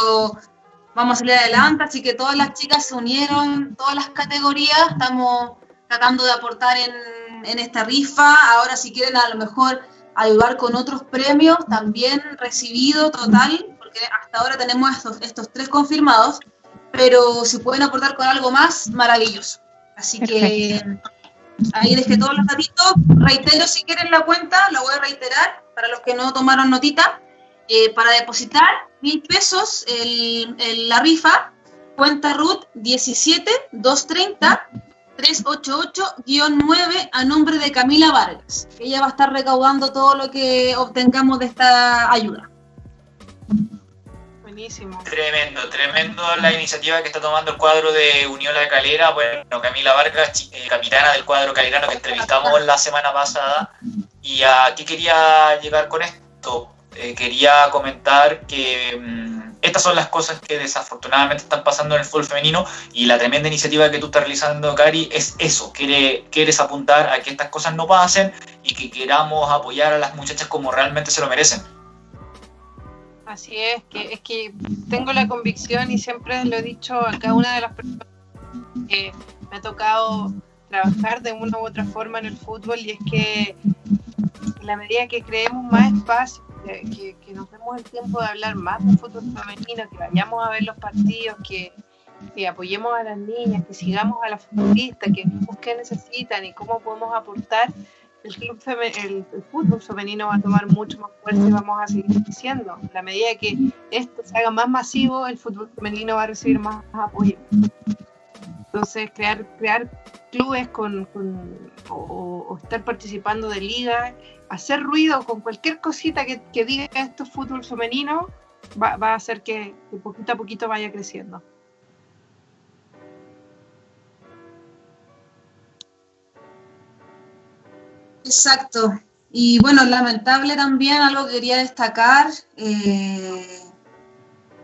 vamos a salir adelante. Así que todas las chicas se unieron, todas las categorías. Estamos tratando de aportar en, en esta rifa. Ahora, si quieren, a lo mejor ayudar con otros premios, también recibido total, porque hasta ahora tenemos estos, estos tres confirmados. Pero si pueden aportar con algo más, maravilloso. Así que ahí dejé todos los datitos. Reitero si quieren la cuenta, la voy a reiterar para los que no tomaron notita. Eh, para depositar mil pesos en la rifa, cuenta RUT 17 230 388-9 a nombre de Camila Vargas. Ella va a estar recaudando todo lo que obtengamos de esta ayuda. Tremendo, tremendo la iniciativa que está tomando el cuadro de Unión La Calera. Bueno, Camila Vargas, eh, capitana del cuadro calerano que entrevistamos la semana pasada. Y aquí quería llegar con esto. Eh, quería comentar que mm, estas son las cosas que desafortunadamente están pasando en el fútbol femenino y la tremenda iniciativa que tú estás realizando, Cari, es eso. Quiere, quieres apuntar a que estas cosas no pasen y que queramos apoyar a las muchachas como realmente se lo merecen. Así es, que es que tengo la convicción y siempre lo he dicho a cada una de las personas que me ha tocado trabajar de una u otra forma en el fútbol y es que en la medida que creemos más espacio, que, nos demos el tiempo de hablar más de fútbol femenino, que vayamos a ver los partidos, que, que apoyemos a las niñas, que sigamos a las futbolistas, que qué necesitan y cómo podemos aportar, el, club el, fútbol femenino va a tomar mucho más fuerza y vamos a seguir creciendo. La medida que esto se haga más masivo, el fútbol femenino va a recibir más apoyo. Entonces, crear, crear clubes con, o, estar participando de liga, hacer ruido con cualquier cosita que, diga esto fútbol femenino, va, a hacer que, que poquito a poquito vaya creciendo. Exacto. Y bueno, lamentable también, algo que quería destacar, eh,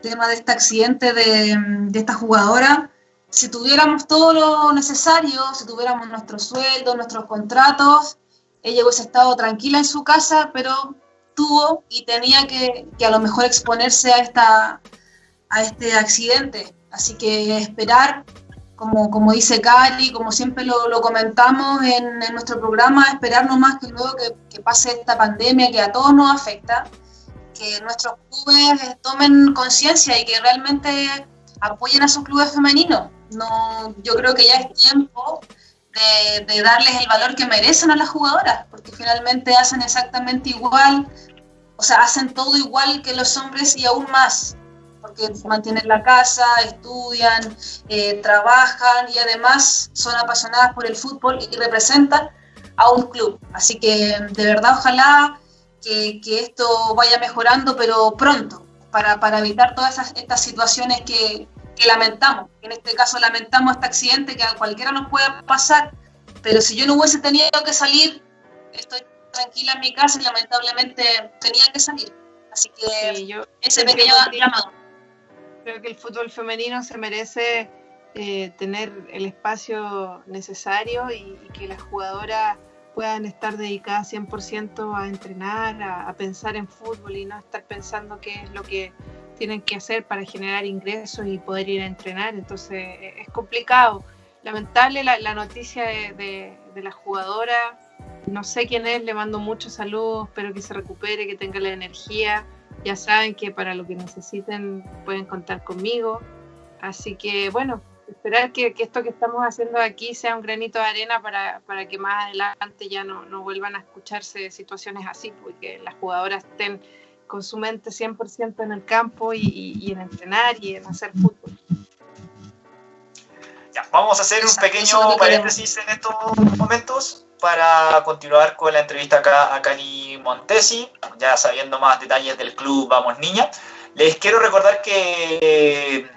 tema de este accidente de, esta jugadora. Si tuviéramos todo lo necesario, si tuviéramos nuestros sueldos, nuestros contratos, ella hubiese estado tranquila en su casa, pero tuvo y tenía que, que a lo mejor exponerse a, esta, a este accidente. Así que esperar como, como dice Cari, como siempre lo, comentamos en, nuestro programa, esperar nomás que luego que, pase esta pandemia que a todos nos afecta, que nuestros clubes tomen conciencia y que realmente apoyen a sus clubes femeninos. No, yo creo que ya es tiempo de darles el valor que merecen a las jugadoras, porque finalmente hacen exactamente igual, o sea, hacen todo igual que los hombres y aún más porque mantienen la casa, estudian, eh, trabajan y además son apasionadas por el fútbol y representan a un club. Así que de verdad ojalá que, que esto vaya mejorando, pero pronto, para, para evitar todas esas, estas situaciones que, que lamentamos. En este caso lamentamos este accidente que a cualquiera nos puede pasar, pero si yo no hubiese tenido que salir, estoy tranquila en mi casa y lamentablemente tenía que salir. Así que yo, ese pequeño llamado creo que el fútbol femenino se merece eh, tener el espacio necesario y, que las jugadoras puedan estar dedicadas 100% a entrenar, a, pensar en fútbol y no estar pensando qué es lo que tienen que hacer para generar ingresos y poder ir a entrenar. Entonces e, es complicado. Lamentable la, noticia de, de la jugadora. No sé quién es, le mando muchos saludos, espero que se recupere, que tenga la energía ya saben que para lo que necesiten pueden contar conmigo. Así que bueno, esperar que, esto que estamos haciendo aquí sea un granito de arena para, para que más adelante ya no, no, vuelvan a escucharse situaciones así, porque las jugadoras estén con su mente 100% en el campo y, y, en entrenar y en hacer fútbol. Ya, vamos a hacer un pequeño paréntesis en estos momentos para continuar con la entrevista acá a Cani Montesi, ya sabiendo más detalles del club Vamos Niña. Les quiero recordar que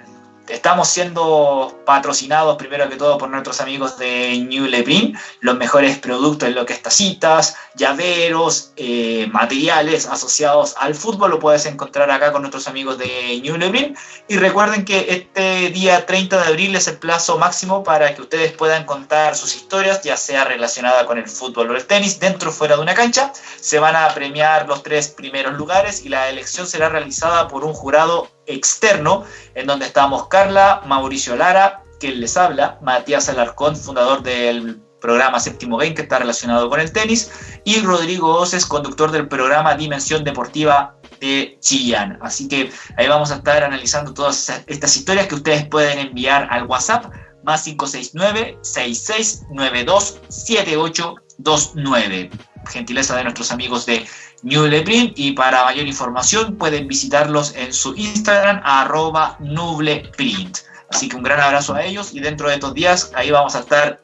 Estamos siendo patrocinados primero que todo por nuestros amigos de New Lebrin, los mejores productos en lo que es tacitas, llaveros, eh, materiales asociados al fútbol, lo puedes encontrar acá con nuestros amigos de New Lebrin. Y recuerden que este día 30 de abril es el plazo máximo para que ustedes puedan contar sus historias, ya sea relacionada con el fútbol o el tenis, dentro o fuera de una cancha. Se van a premiar los tres primeros lugares y la elección será realizada por un jurado externo, en donde estamos Carla, Mauricio Lara, quien les habla, Matías Alarcón, fundador del programa Séptimo Game, que está relacionado con el tenis, y Rodrigo Oces, conductor del programa Dimensión Deportiva de Chillán. Así que ahí vamos a estar analizando todas estas historias que ustedes pueden enviar al WhatsApp más 569-6692-7829. Gentileza de nuestros amigos de Nubleprint y para mayor información pueden visitarlos en su Instagram arroba Nubleprint. Así que un gran abrazo a ellos y dentro de estos días ahí vamos a estar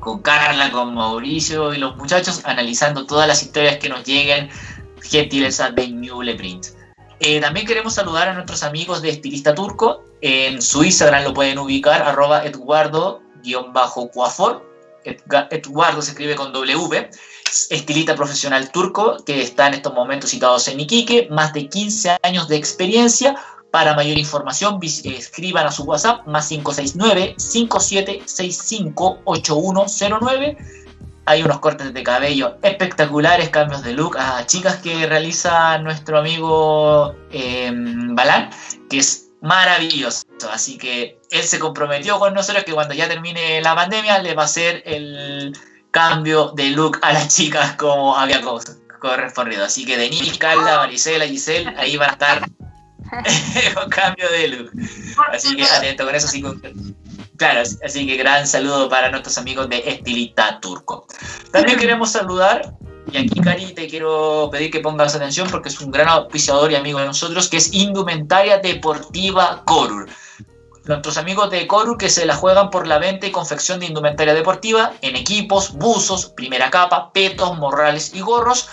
con Carla, con Mauricio y los muchachos analizando todas las historias que nos lleguen, gentileza de Nubleprint. Eh, también queremos saludar a nuestros amigos de Estilista Turco. En su Instagram lo pueden ubicar arroba Eduardo-Cuafor. Eduardo se escribe con W estilista profesional turco que está en estos momentos citados en Iquique, más de 15 años de experiencia. Para mayor información, escriban a su WhatsApp más 569-5765-8109. Hay unos cortes de cabello espectaculares, cambios de look a chicas que realiza nuestro amigo eh, Balán, que es maravilloso. Así que él se comprometió con nosotros que cuando ya termine la pandemia le va a hacer el cambio de look a las chicas como había correspondido. Así que Denise, Carla, Marisela, Giselle, ahí van a estar con *laughs* *laughs* cambio de look. Así que atento con eso. Así que, claro, así que gran saludo para nuestros amigos de Estilita Turco. También queremos saludar, y aquí Cari te quiero pedir que pongas atención porque es un gran auspiciador y amigo de nosotros, que es Indumentaria Deportiva Corur nuestros amigos de Coru que se la juegan por la venta y confección de indumentaria deportiva en equipos, buzos, primera capa, petos, morrales y gorros,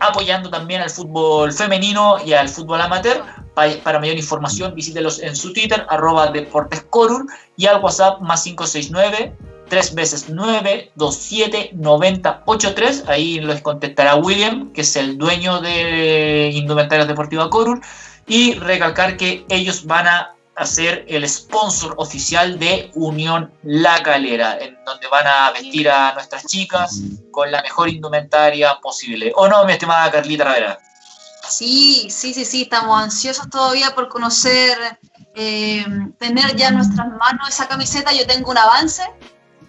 apoyando también al fútbol femenino y al fútbol amateur. Para mayor información visítelos en su Twitter, arroba deportescorur y al WhatsApp más 569 3 veces 9, 2, 7, 90, 8, 3. Ahí les contestará William, que es el dueño de Indumentarias Deportiva Corur. Y recalcar que ellos van a hacer el sponsor oficial de Unión La Calera, en donde van a vestir a nuestras chicas con la mejor indumentaria posible. ¿O no, mi estimada Carlita Ravera? Sí, sí, sí, sí, estamos ansiosos todavía por conocer, eh, tener ya en nuestras manos esa camiseta. Yo tengo un avance,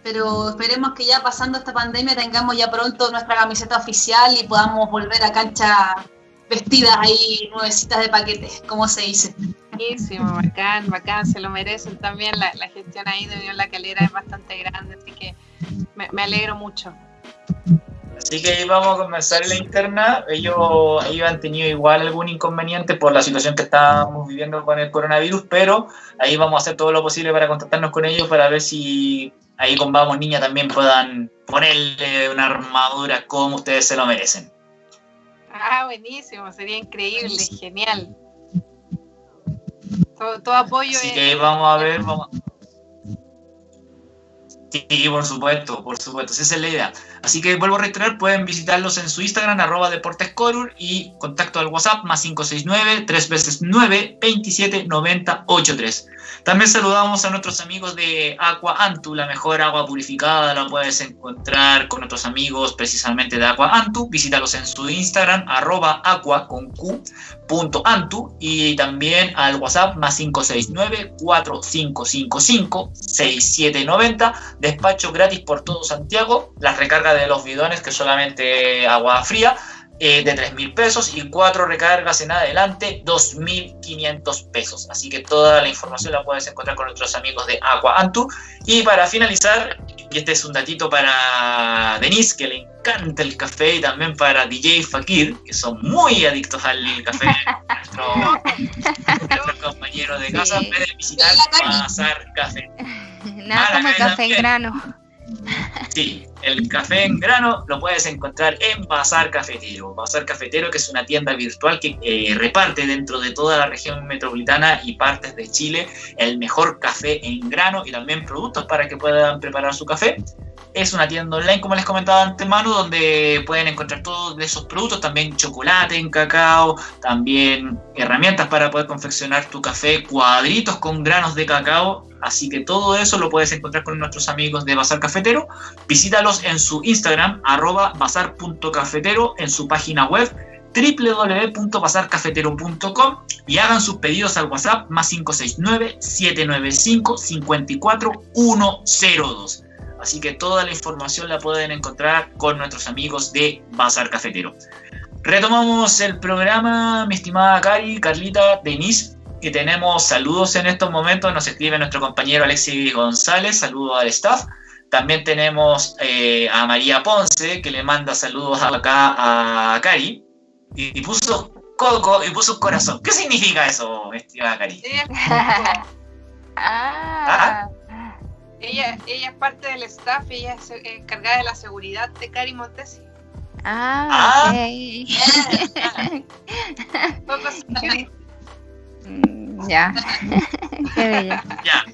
pero esperemos que ya pasando esta pandemia tengamos ya pronto nuestra camiseta oficial y podamos volver a cancha vestidas ahí nuevecitas de paquetes, como se dice. Buenísimo, bacán, bacán, se lo merecen también. La, gestión ahí de Unión La Calera es bastante grande, así que me, alegro mucho. Así que vamos a comenzar la interna. Ellos, ellos han tenido igual algún inconveniente por la situación que estamos viviendo con el coronavirus, pero ahí vamos a hacer todo lo posible para contactarnos con ellos para ver si ahí con Vamos Niña también puedan ponerle una armadura como ustedes se lo merecen. Ah, buenísimo, sería increíble, genial. Todo, apoyo. Así que vamos a ver, vamos. Sí, por supuesto, por supuesto, esa es la idea. Así que vuelvo a reiterar, pueden visitarlos en su Instagram, arroba deportescorur y contacto al WhatsApp más 569 3 veces 9 27 90 83. También saludamos a nuestros amigos de Aqua Antu, la mejor agua purificada, la puedes encontrar con nuestros amigos precisamente de Aqua Antu. Visítalos en su Instagram, arroba aqua con Q, punto Antu, y también al WhatsApp más 569 4555 6790. Despacho gratis por todo Santiago. Las recargas de los bidones, que solamente agua fría, eh, de 3 mil pesos y cuatro recargas en adelante, 2.500 pesos. Así que toda la información la puedes encontrar con nuestros amigos de Aqua Antu. Y para finalizar, y este es un datito para Denise, que le encanta el café, y también para DJ Fakir, que son muy adictos al café, nuestro, *laughs* compañero de casa, pueden visitar Bazar Café. Nada como el café en grano. Sí, el café en grano lo puedes encontrar en Bazar Cafetero. Bazar Cafetero, que es una tienda virtual que reparte dentro de toda la región metropolitana y partes de Chile el mejor café en grano y también productos para que puedan preparar su café. Es una tienda online, como les comentaba antemano, donde pueden encontrar todos esos productos, también chocolate en cacao, también herramientas para poder confeccionar tu café, cuadritos con granos de cacao. Así que todo eso lo puedes encontrar con nuestros amigos de Bazar Cafetero. Visítalos en su Instagram, arroba bazar.cafetero, en su página web www.bazarcafetero.com y hagan sus pedidos al WhatsApp más 569-795-54102. Así que toda la información la pueden encontrar con nuestros amigos de Bazar Cafetero. Retomamos el programa, mi estimada Cari, Carlita, Denise, que tenemos saludos en estos momentos. Nos escribe nuestro compañero Alexis González, saludos al staff. También tenemos eh, a María Ponce, que le manda saludos acá a Cari. Y, puso coco y puso corazón. ¿Qué significa eso, estimada Cari? *laughs* Ella, ella es parte del staff, ella es encargada de la seguridad de Cari Montesi. Ah, ah. Mm, *laughs* *laughs* ya. *laughs* Qué bella. Ya.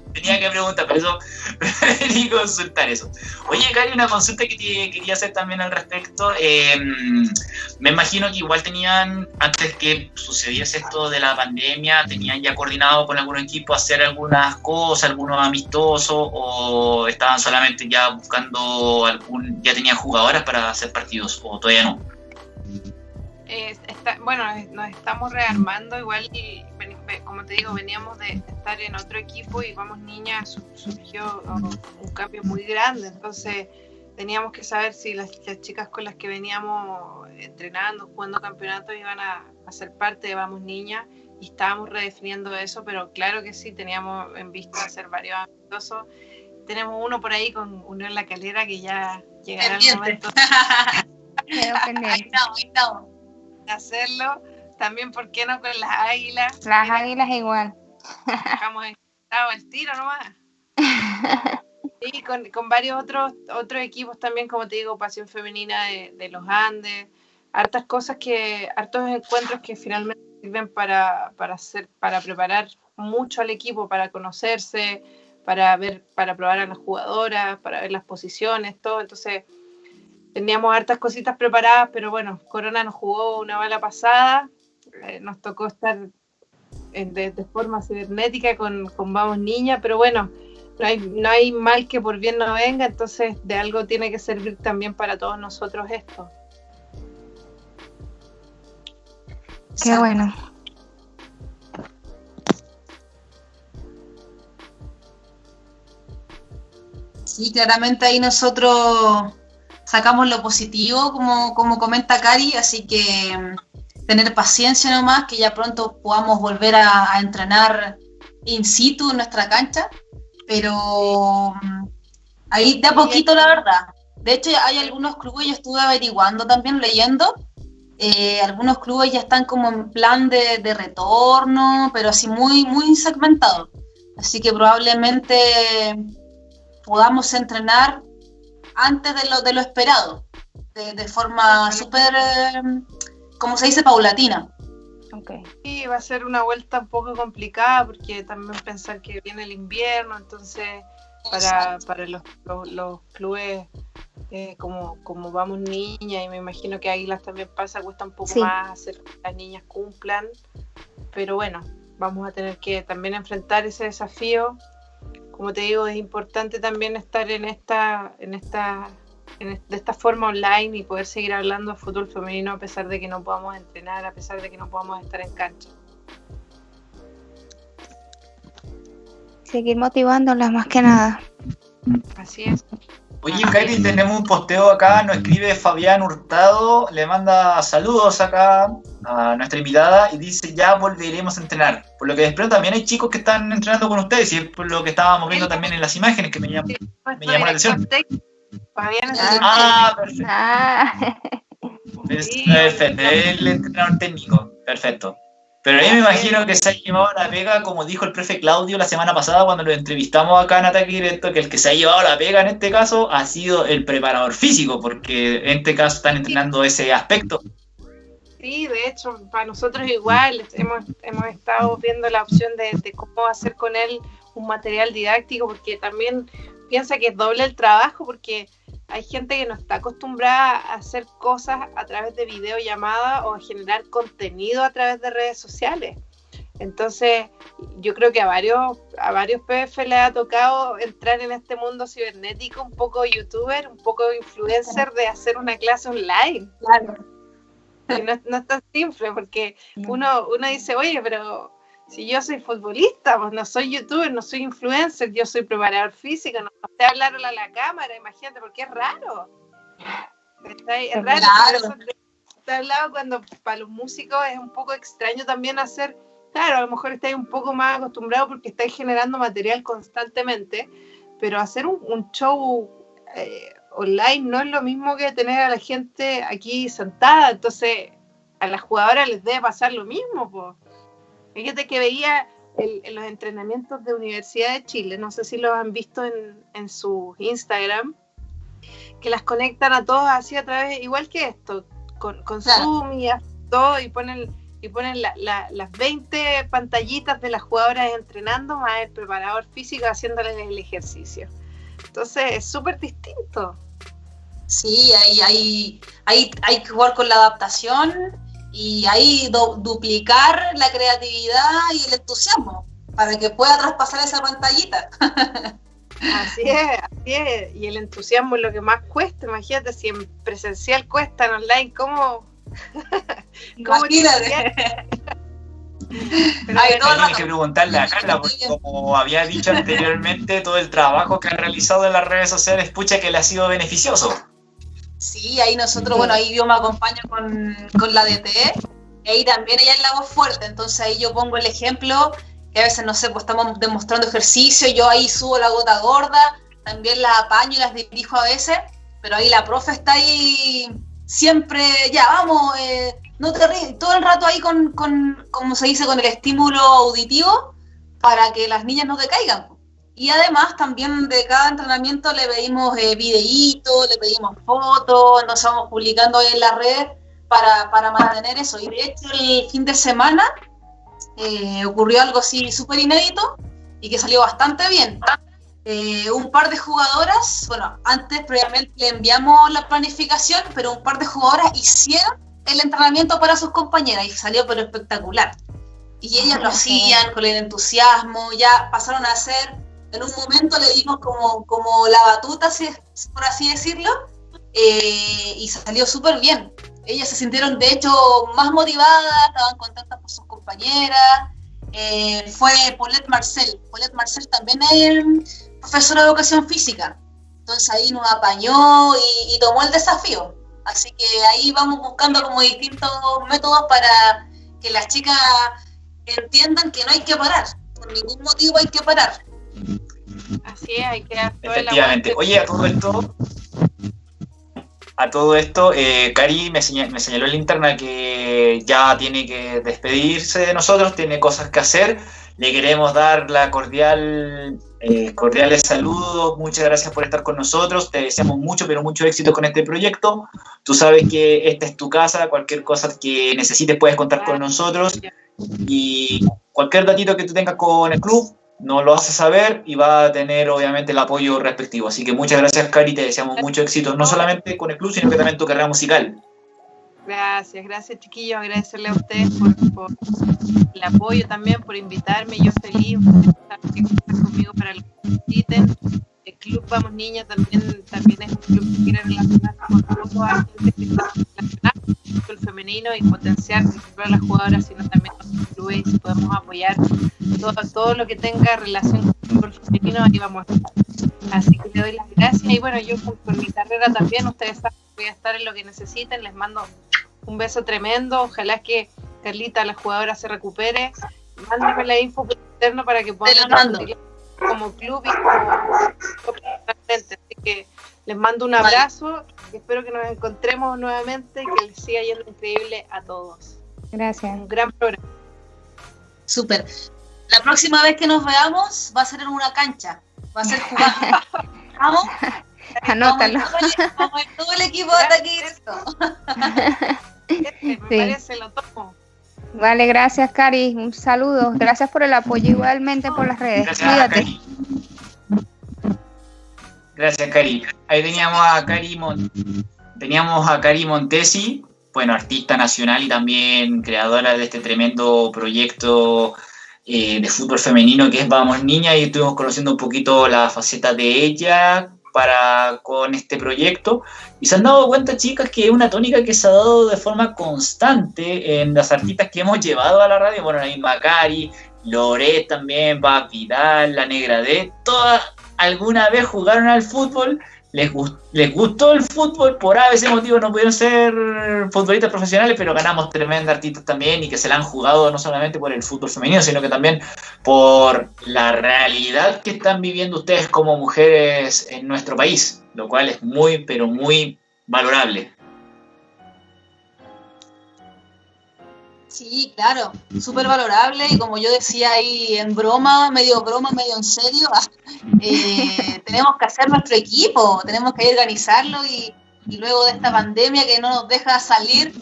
*laughs* Tenía que preguntar, pero eso *laughs* preferí consultar eso. Oye, Cari, una consulta que te quería hacer también al respecto. Em, me imagino que igual tenían, antes que sucediese esto de la pandemia, tenían ya coordinado con algún equipo hacer algunas cosas, algunos amistosos, o estaban solamente ya buscando algún, ya tenían jugadoras para hacer partidos, o todavía no bueno, nos estamos rearmando igual y como te digo, veníamos de estar en otro equipo y vamos niñas, surgió un cambio muy grande, entonces teníamos que saber si las, chicas con las que veníamos entrenando, jugando campeonatos iban a, ser parte de Vamos Niñas y estábamos redefiniendo eso, pero claro que sí, teníamos en vista hacer varios amistosos. Tenemos uno por ahí con uno en la calera que ya llegará el momento. *laughs* ahí estamos, hacerlo. También, ¿por qué no con las águilas? Las águilas igual. Dejamos el tiro nomás. *laughs* Sí, con, con, varios otros, otros equipos también, como te digo, Pasión Femenina de, de, los Andes, hartas cosas que, hartos encuentros que finalmente sirven para, para, hacer, para preparar mucho al equipo, para conocerse, para ver, para probar a las jugadoras, para ver las posiciones, todo. Entonces, teníamos hartas cositas preparadas, pero bueno, Corona nos jugó una bala pasada, eh, nos tocó estar en, de, de, forma cibernética con, con Vamos Niña, pero bueno, no hay, no hay mal que por bien no venga, entonces de algo tiene que servir también para todos nosotros esto. Qué bueno. Sí, claramente ahí nosotros sacamos lo positivo, como, como comenta Cari, así que mm, tener paciencia nomás, que ya pronto podamos volver a, a entrenar in situ en nuestra cancha, pero mm, ahí de a poquito la verdad. De hecho, hay algunos clubes, yo estuve averiguando también, leyendo, eh, algunos clubes ya están como en plan de, de, retorno, pero así muy, muy segmentado. Así que probablemente podamos entrenar antes de lo, de lo esperado, de, de forma súper, eh, como se dice, paulatina. Okay. Sí, va a ser una vuelta un poco complicada porque también pensar que viene el invierno, entonces para, para los, los, los clubes eh, como, como vamos niñas y me imagino que Águilas también pasa, cuesta un poco sí. más hacer que las niñas cumplan, pero bueno, vamos a tener que también enfrentar ese desafío. Como te digo, es importante también estar en esta, en esta, en de esta forma online y poder seguir hablando de fútbol femenino a pesar de que no podamos entrenar, a pesar de que no podamos estar en cancha. Seguir motivándolas más que nada. Así es. Oye, Kairi, tenemos un posteo acá, nos escribe Fabián Hurtado, le manda saludos acá a nuestra invitada y dice ya volveremos a entrenar. Por lo que después también hay chicos que están entrenando con ustedes y es por lo que estábamos viendo también en las imágenes que me llamó, me llamó la atención. Fabián ah, perfecto. Ah. Perfecto, el entrenador técnico, perfecto. Pero a mí me imagino que se ha llevado la pega, como dijo el profe Claudio la semana pasada cuando lo entrevistamos acá en Ataque Directo, que el que se ha llevado la pega en este caso ha sido el preparador físico, porque en este caso están entrenando ese aspecto. Sí, de hecho, para nosotros igual, hemos, hemos estado viendo la opción de, de cómo hacer con él un material didáctico, porque también piensa que es doble el trabajo, porque hay gente que no está acostumbrada a hacer cosas a través de videollamada o a generar contenido a través de redes sociales. Entonces, yo creo que a varios, a varios PF les ha tocado entrar en este mundo cibernético, un poco youtuber, un poco influencer de hacer una clase online. Claro. Y no, no es tan simple, porque uno, uno dice, oye, pero si yo soy futbolista, pues no soy youtuber, no soy influencer, yo soy preparador físico, no sé hablar a la cámara, imagínate, porque es raro. Es raro. Claro. Te hablado cuando para los músicos es un poco extraño también hacer, claro, a lo mejor estáis un poco más acostumbrados porque estáis generando material constantemente, pero hacer un, un show eh, online no es lo mismo que tener a la gente aquí sentada, entonces a las jugadoras les debe pasar lo mismo, pues Fíjate que veía el, en los entrenamientos de Universidad de Chile, no sé si lo han visto en, en su Instagram, que las conectan a todos así a través, igual que esto, con, con claro. Zoom y todo, y ponen, y ponen la, la, las 20 pantallitas de las jugadoras entrenando, más el preparador físico haciéndoles el ejercicio. Entonces es súper distinto. Sí, hay, hay, hay, hay que jugar con la adaptación y ahí do, duplicar la creatividad y el entusiasmo para que pueda traspasar esa pantallita. *laughs* Así es, así es. Y el entusiasmo es lo que más cuesta. Imagínate, si en presencial cuesta, en online, ¿cómo? *laughs* ¿Cómo Imagínate. Pero Ay, hay que preguntarle a Carla, porque como había dicho anteriormente, todo el trabajo que ha realizado en las redes sociales, pucha que le ha sido beneficioso. Sí, ahí nosotros, bueno, ahí yo me acompaño con, con la DTE, y ahí también ella es la voz fuerte, entonces ahí yo pongo el ejemplo, que a veces, no sé, pues estamos demostrando ejercicio, yo ahí subo la gota gorda, también la apaño y las dirijo a veces, pero ahí la profe está ahí siempre, ya, vamos, eh, no te ríes, todo el rato ahí con, con, como se dice, con el estímulo auditivo, para que las niñas no decaigan. Y además también de cada entrenamiento le pedimos eh, videitos, le pedimos fotos, nos estamos publicando en la red para, para, mantener eso. Y de hecho el fin de semana eh, ocurrió algo así súper inédito y que salió bastante bien. Eh, un par de jugadoras, bueno, antes previamente le enviamos la planificación, pero un par de jugadoras hicieron el entrenamiento para sus compañeras y salió pero espectacular. Y ellas lo hacían con el entusiasmo, ya pasaron a ser, en un momento le dimos como, como la batuta, por así decirlo, eh, y salió súper bien. Ellas se sintieron de hecho más motivadas, estaban contentas por sus compañeras. Eh, fue Paulette Marcel. Paulette Marcel también es profesora de educación física. Entonces ahí nos apañó y, tomó el desafío. Así que ahí vamos buscando como distintos métodos para que las chicas entiendan que no hay que parar. Por ningún motivo hay que parar. Así es, hay que Efectivamente. Oye, a todo esto, a todo esto, eh, Cari me, señaló, me señaló en la interna que ya tiene que despedirse de nosotros, tiene cosas que hacer. Le queremos dar la cordial eh, cordiales saludos, muchas gracias por estar con nosotros, te deseamos mucho, pero mucho éxito con este proyecto. Tú sabes que esta es tu casa, cualquier cosa que necesites puedes contar con nosotros y cualquier datito que tú tengas con el club, nos lo haces saber y va a tener obviamente el apoyo respectivo. Así que muchas gracias, Cari, te deseamos mucho éxito, no solamente con el club, sino que también tu carrera musical. Gracias, gracias chiquillos, agradecerle a ustedes por, el apoyo también, por invitarme, yo feliz de estar conmigo para lo que necesiten. Club Vamos Niña también, también es un club que quiere relacionarse con todos a gente que está relacionada con el femenino y potenciar no solo a las jugadoras, sino también a los clubes y podemos apoyar todo, todo lo que tenga relación con el femenino, ahí vamos a estar. Así que le doy las gracias y bueno, yo con mi carrera también, ustedes saben voy a estar en lo que necesiten, les mando un beso tremendo. Ojalá que Carlita, la jugadora, se recupere. Mándenme la info por interno para que puedan como club y como, Así que les mando un abrazo y espero que nos encontremos nuevamente y que les siga yendo increíble a todos. Gracias. Un gran programa. Súper. La próxima vez que nos veamos va a ser en una cancha. Va a ser jugando. *laughs* ¿Vamos? Anótalo. Como todo el equipo de aquí directo. Me parece, lo tomo. Vale, gracias, Cari. Un saludo. Gracias por el apoyo igualmente por las redes. Gracias, Cuídate. Cari. Gracias, Cari. Ahí teníamos a Cari teníamos a Cari Montesi, bueno, artista nacional y también creadora de este tremendo proyecto eh, de fútbol femenino que es Vamos Niña y estuvimos conociendo un poquito la faceta de ella, para con este proyecto. Y se han dado cuenta chicas que es una tónica que se ha dado de forma constante en las artistas que hemos llevado a la radio, bueno, la misma Cari, Loret también, va Vidal, la Negra D, todas alguna vez jugaron al fútbol les, les gustó el fútbol, por a veces motivo no pudieron ser futbolistas profesionales, pero ganamos tremendos artistas también y que se la han jugado no solamente por el fútbol femenino, sino que también por la realidad que están viviendo ustedes como mujeres en nuestro país, lo cual es muy, pero muy valorable. Sí, claro, súper valorable y como yo decía ahí en broma, medio broma, medio en serio, *laughs* eh, tenemos que hacer nuestro equipo, tenemos que organizarlo y, luego de esta pandemia que no nos deja salir,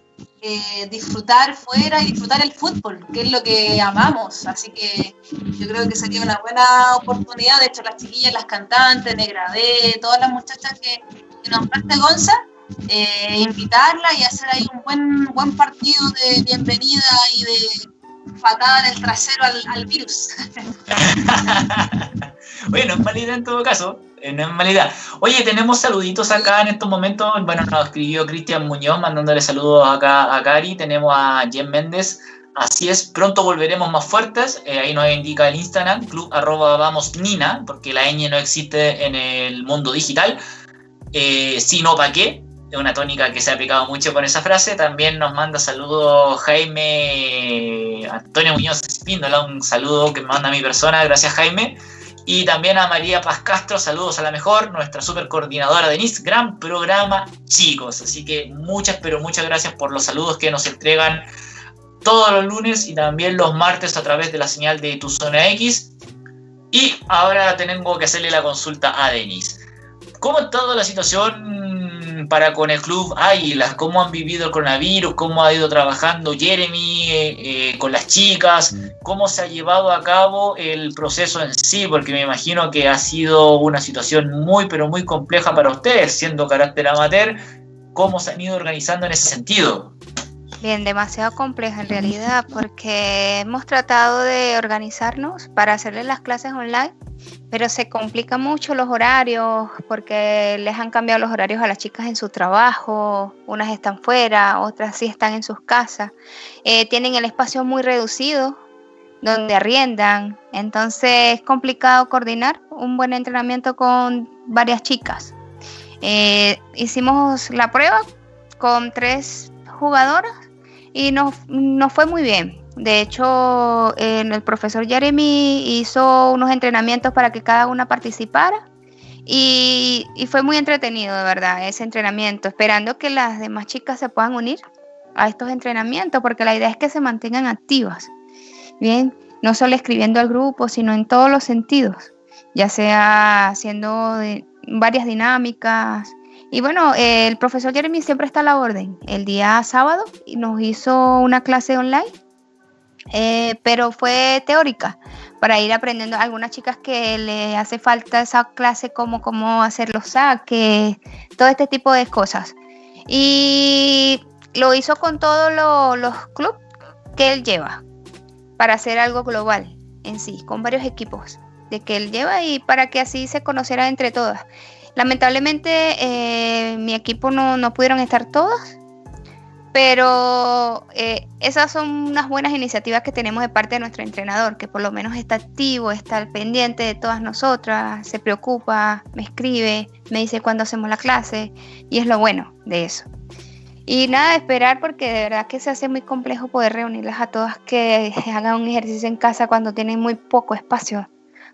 eh, disfrutar fuera y disfrutar el fútbol, que es lo que amamos. Así que yo creo que sería una buena oportunidad, de hecho las chiquillas, las cantantes, Negra D, todas las muchachas que, que nombraste Gonza, eh, invitarla y hacer ahí un buen, buen partido de bienvenida y de patada en el trasero al, virus. *laughs* bueno, es mala en todo caso. Eh, no es mala Oye, tenemos saluditos acá en estos momentos. Bueno, nos escribió Cristian Muñoz mandándole saludos acá a Cari. Tenemos a Jen Méndez. Así es, pronto volveremos más fuertes. Eh, ahí nos indica el Instagram, club arroba vamos nina, porque la ñ no existe en el mundo digital. Eh, si no, ¿para qué? Es una tónica que se ha picado mucho con esa frase. También nos manda saludos Jaime Antonio Muñoz Espíndola, un saludo que me manda a mi persona, gracias Jaime. Y también a María Paz Castro, saludos a la mejor, nuestra super coordinadora Denise. Gran programa, chicos. Así que muchas, pero muchas gracias por los saludos que nos entregan todos los lunes y también los martes a través de la señal de Tu Zona X. Y ahora tengo que hacerle la consulta a Denis. ¿Cómo ha estado la situación para con el club Águilas? ¿Cómo han vivido el coronavirus? ¿Cómo ha ido trabajando Jeremy eh, eh, con las chicas? ¿Cómo se ha llevado a cabo el proceso en sí? Porque me imagino que ha sido una situación muy, pero muy compleja para ustedes, siendo carácter amateur. ¿Cómo se han ido organizando en ese sentido? Bien, demasiado compleja en realidad, porque hemos tratado de organizarnos para hacerle las clases online, pero se complican mucho los horarios, porque les han cambiado los horarios a las chicas en su trabajo, unas están fuera, otras sí están en sus casas, eh, tienen el espacio muy reducido donde arriendan, entonces es complicado coordinar un buen entrenamiento con varias chicas. Eh, hicimos la prueba con tres jugadoras y nos, fue muy bien. De hecho, el profesor Jeremy hizo unos entrenamientos para que cada una participara y, fue muy entretenido, de verdad, ese entrenamiento, esperando que las demás chicas se puedan unir a estos entrenamientos, porque la idea es que se mantengan activas. Bien, no solo escribiendo al grupo, sino en todos los sentidos, ya sea haciendo varias dinámicas, y bueno, el profesor Jeremy siempre está a la orden. El día sábado nos hizo una clase online, eh, pero fue teórica, para ir aprendiendo a algunas chicas que le hace falta esa clase como cómo hacer los saques, todo este tipo de cosas. Y lo hizo con todos los clubes que él lleva, para hacer algo global en sí, con varios equipos de que él lleva y para que así se conociera entre todas. Lamentablemente eh, mi equipo no, pudieron estar todos, pero eh, esas son unas buenas iniciativas que tenemos de parte de nuestro entrenador, que por lo menos está activo, está al pendiente de todas nosotras, se preocupa, me escribe, me dice cuándo hacemos la clase y es lo bueno de eso. Y nada, esperar porque de verdad que se hace muy complejo poder reunirlas a todas que *laughs* hagan un ejercicio en casa cuando tienen muy poco espacio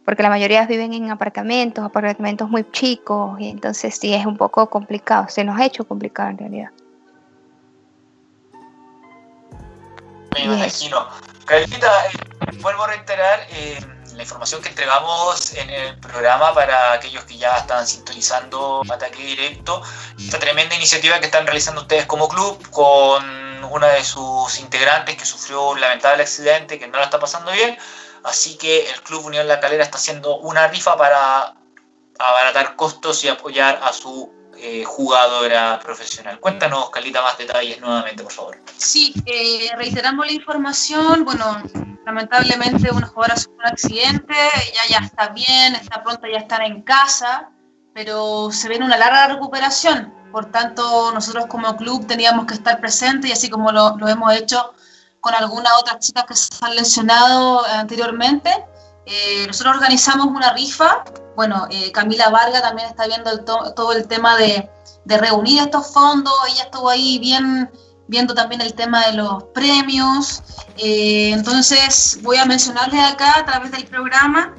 porque la mayoría viven en apartamentos, apartamentos muy chicos, y entonces sí es un poco complicado, se nos ha hecho complicado en realidad. Me imagino. Carlita, eh, vuelvo a reiterar eh, la información que entregamos en el programa para aquellos que ya están sintonizando Ataque Directo, esta tremenda iniciativa que están realizando ustedes como club con una de sus integrantes que sufrió un lamentable accidente, que no la está pasando bien, Así que el Club Unión La Calera está haciendo una rifa para abaratar costos y apoyar a su eh, jugadora profesional. Cuéntanos, Calita, más detalles nuevamente, por favor. Sí, eh, reiteramos la información. Bueno, lamentablemente una jugadora sufrió un accidente, ella ya está bien, está pronta ya estar en casa, pero se viene una larga recuperación. Por tanto, nosotros como club teníamos que estar presentes y así como lo, lo hemos hecho con algunas otras chicas que se han lesionado anteriormente. Eh, nosotros organizamos una rifa. Bueno, eh, Camila Varga también está viendo todo el tema de, reunir estos fondos. Ella estuvo ahí bien viendo también el tema de los premios. Eh, entonces voy a mencionarles acá a través del programa,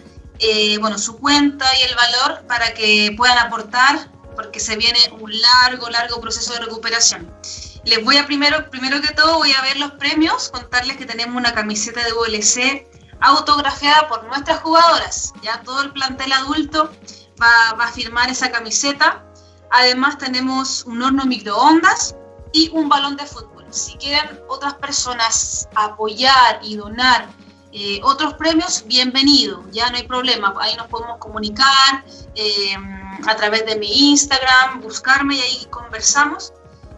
bueno, su cuenta y el valor para que puedan aportar, porque se viene un largo, largo proceso de recuperación. Les voy a primero, primero que todo, voy a ver los premios, contarles que tenemos una camiseta de VLC autografiada por nuestras jugadoras. Ya todo el plantel adulto va, a firmar esa camiseta. Además tenemos un horno microondas y un balón de fútbol. Si quieren otras personas apoyar y donar eh, otros premios, bienvenido, ya no hay problema, ahí nos podemos comunicar eh, a través de mi Instagram, buscarme y ahí conversamos.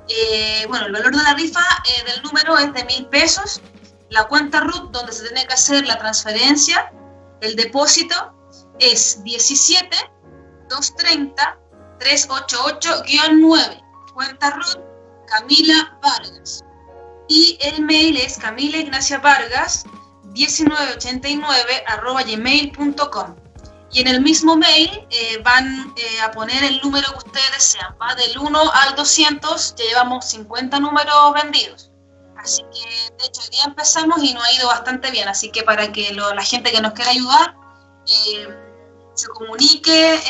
Eh, bueno, el valor de la rifa eh, del número es de mil pesos. La cuenta RUT donde se tiene que hacer la transferencia, el depósito es 17 230 388-9. Cuenta RUT Camila Vargas. Y el mail es Camila Ignacia Vargas 1989 arroba gmail.com y en el mismo mail eh, van eh, a poner el número que ustedes desean. Va del 1 al 200, ya llevamos 50 números vendidos. Así que, de hecho, hoy día empezamos y nos ha ido bastante bien. Así que para que la gente que nos quiera ayudar eh, se comunique,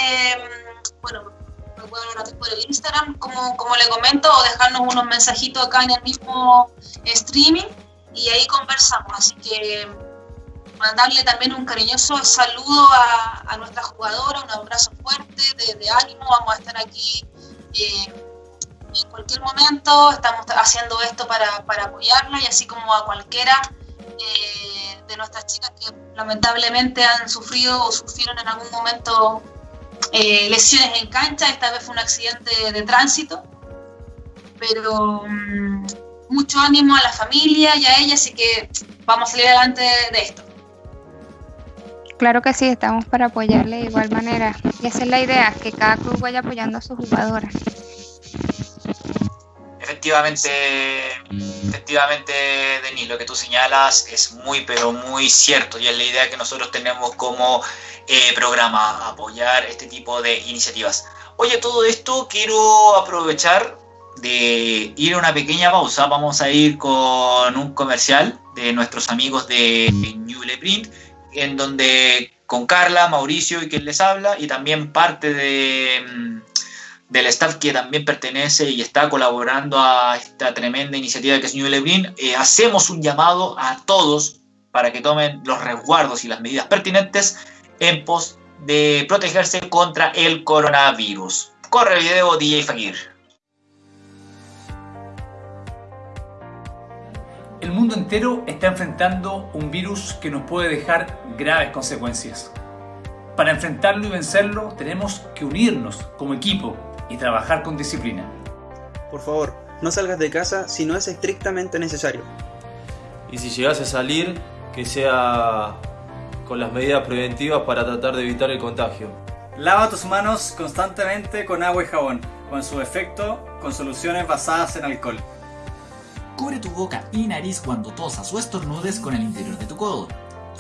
bueno, lo pueden hacer por el Instagram, como, como le comento, o dejarnos unos mensajitos acá en el mismo streaming y ahí conversamos. Así que mandarle también un cariñoso saludo a, a nuestra jugadora, un abrazo fuerte de, ánimo, vamos a estar aquí eh, en cualquier momento, estamos haciendo esto para, para, apoyarla y así como a cualquiera eh, de nuestras chicas que lamentablemente han sufrido o sufrieron en algún momento eh, lesiones en cancha, esta vez fue un accidente de tránsito, pero mm, mucho ánimo a la familia y a ella, así que vamos a salir adelante de esto. Claro que sí, estamos para apoyarle de igual manera. Y esa es la idea, que cada club vaya apoyando a sus jugadoras. Efectivamente, efectivamente, Denis, lo que tú señalas es muy, pero muy cierto y es la idea que nosotros tenemos como eh, programa, apoyar este tipo de iniciativas. Oye, todo esto quiero aprovechar de ir a una pequeña pausa. Vamos a ir con un comercial de nuestros amigos de Newle Print en donde con Carla, Mauricio y quien les habla, y también parte mm, del staff que también pertenece y está colaborando a esta tremenda iniciativa que es New Lebrin, eh, hacemos un llamado a todos para que tomen los resguardos y las medidas pertinentes en pos de protegerse contra el coronavirus. Corre el video DJ Fakir. El mundo entero está enfrentando un virus que nos puede dejar graves consecuencias. Para enfrentarlo y vencerlo tenemos que unirnos como equipo y trabajar con disciplina. Por favor, no salgas de casa si no es estrictamente necesario. Y si llegas a salir, que sea con las medidas preventivas para tratar de evitar el contagio. Lava tus manos constantemente con agua y jabón, con su efecto con soluciones basadas en alcohol. Cubre tu boca y nariz cuando tosas o estornudes con el interior de tu codo.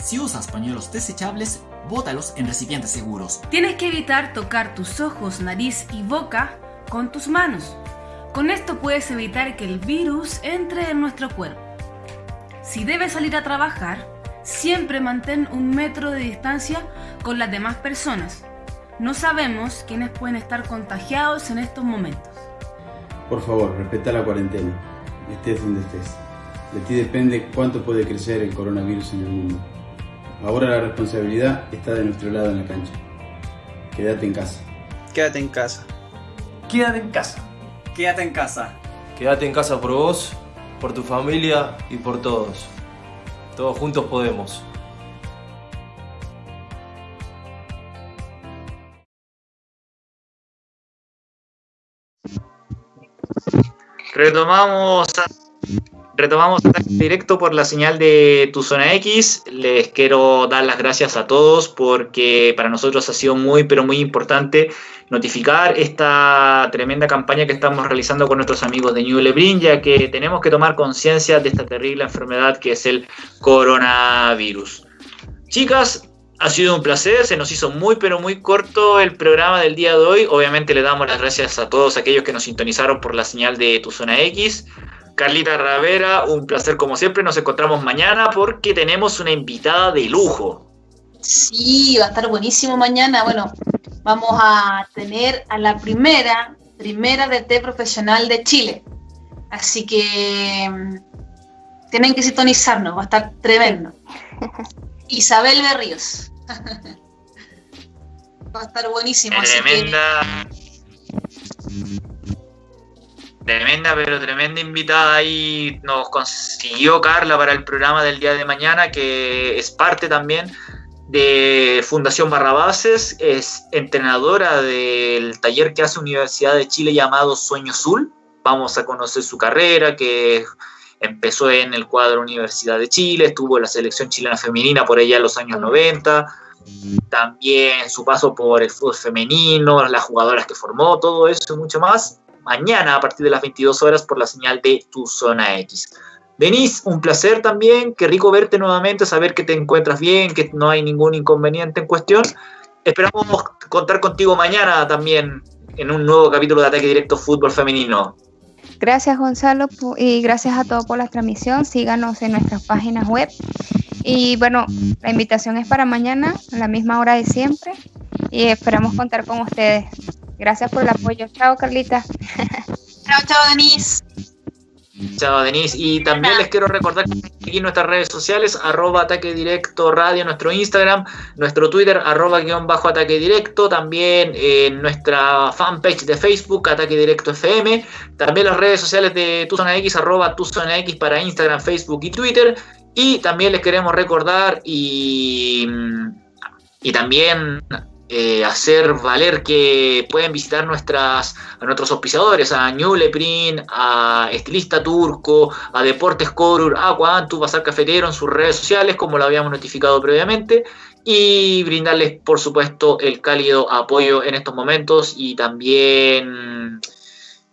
Si usas pañuelos desechables, bótalos en recipientes seguros. Tienes que evitar tocar tus ojos, nariz y boca con tus manos. Con esto puedes evitar que el virus entre en nuestro cuerpo. Si debes salir a trabajar, siempre mantén un metro de distancia con las demás personas. No sabemos quiénes pueden estar contagiados en estos momentos. Por favor, respeta la cuarentena estés donde estés. De ti depende cuánto puede crecer el coronavirus en el mundo. Ahora la responsabilidad está de nuestro lado en la cancha. Quédate en casa. Quédate en casa. Quédate en casa. Quédate en casa. Quédate en casa por vos, por tu familia y por todos. Todos juntos podemos. Retomamos, retomamos directo por la señal de Tu Zona X. Les quiero dar las gracias a todos porque para nosotros ha sido muy, pero muy importante notificar esta tremenda campaña que estamos realizando con nuestros amigos de New Lebrin, ya que tenemos que tomar conciencia de esta terrible enfermedad que es el coronavirus. Chicas, ha sido un placer, se nos hizo muy pero muy corto el programa del día de hoy. Obviamente le damos las gracias a todos aquellos que nos sintonizaron por la señal de Tu Zona X. Carlita Ravera, un placer como siempre. Nos encontramos mañana porque tenemos una invitada de lujo. Sí, va a estar buenísimo mañana. Bueno, vamos a tener a la primera, primera de té profesional de Chile. Así que mm, tienen que sintonizarnos, va a estar tremendo. *laughs* Isabel Berríos. Va a estar buenísimo. Tremenda. Tremenda, pero tremenda invitada ahí nos consiguió Carla para el programa del día de mañana, que es parte también de Fundación Barrabases, es entrenadora del taller que hace Universidad de Chile llamado Sueño Azul. Vamos a conocer su carrera, que empezó en el cuadro Universidad de Chile, estuvo la selección chilena femenina por allá en los años 90, también su paso por el fútbol femenino, las jugadoras que formó, todo eso y mucho más, mañana a partir de las 22 horas por la señal de Tu Zona X. Denise, un placer también, qué rico verte nuevamente, saber que te encuentras bien, que no hay ningún inconveniente en cuestión. Esperamos contar contigo mañana también en un nuevo capítulo de Ataque Directo Fútbol Femenino. Gracias Gonzalo y gracias a todos por la transmisión. Síganos en nuestras páginas web. Y bueno, la invitación es para mañana, a la misma hora de siempre. Y esperamos contar con ustedes. Gracias por el apoyo. Chao Carlita. *laughs* Chao, chao Denise. Chao Denise. Y también les quiero recordar que seguir nuestras redes sociales, arroba ataque directo radio, nuestro Instagram, nuestro Twitter, arroba guion bajo ataque directo, también en nuestra fanpage de Facebook, ataque directo FM, también las redes sociales de Tu Zona X, arroba Tu Zona X para Instagram, Facebook y Twitter. Y también les queremos recordar y, y también eh, hacer valer que pueden visitar nuestras, a nuestros auspiciadores, a Ñuleprin, a Estilista Turco, a Deportes Corur, a Guantu, Bazar Cafetero en sus redes sociales, como lo habíamos notificado previamente, y brindarles, por supuesto, el cálido apoyo en estos momentos y también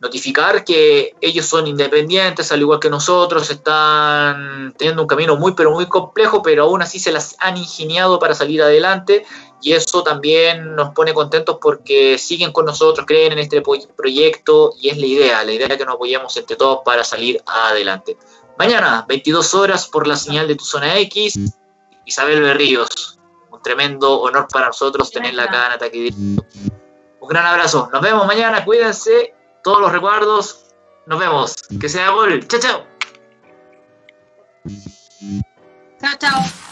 notificar que ellos son independientes, al igual que nosotros, están teniendo un camino muy, pero muy complejo, pero aún así se las han ingeniado para salir adelante y eso también nos pone contentos porque siguen con nosotros, creen en este proyecto y es la idea, la idea que nos apoyemos entre todos para salir adelante. Mañana, 22 horas por la señal de tu zona X, Isabel Berríos. Un tremendo honor para nosotros tenerla acá en Ataque Un gran abrazo. Nos vemos mañana. Cuídense. Todos los recuerdos. Nos vemos. Que sea gol. Chao, chao. Chao, chao.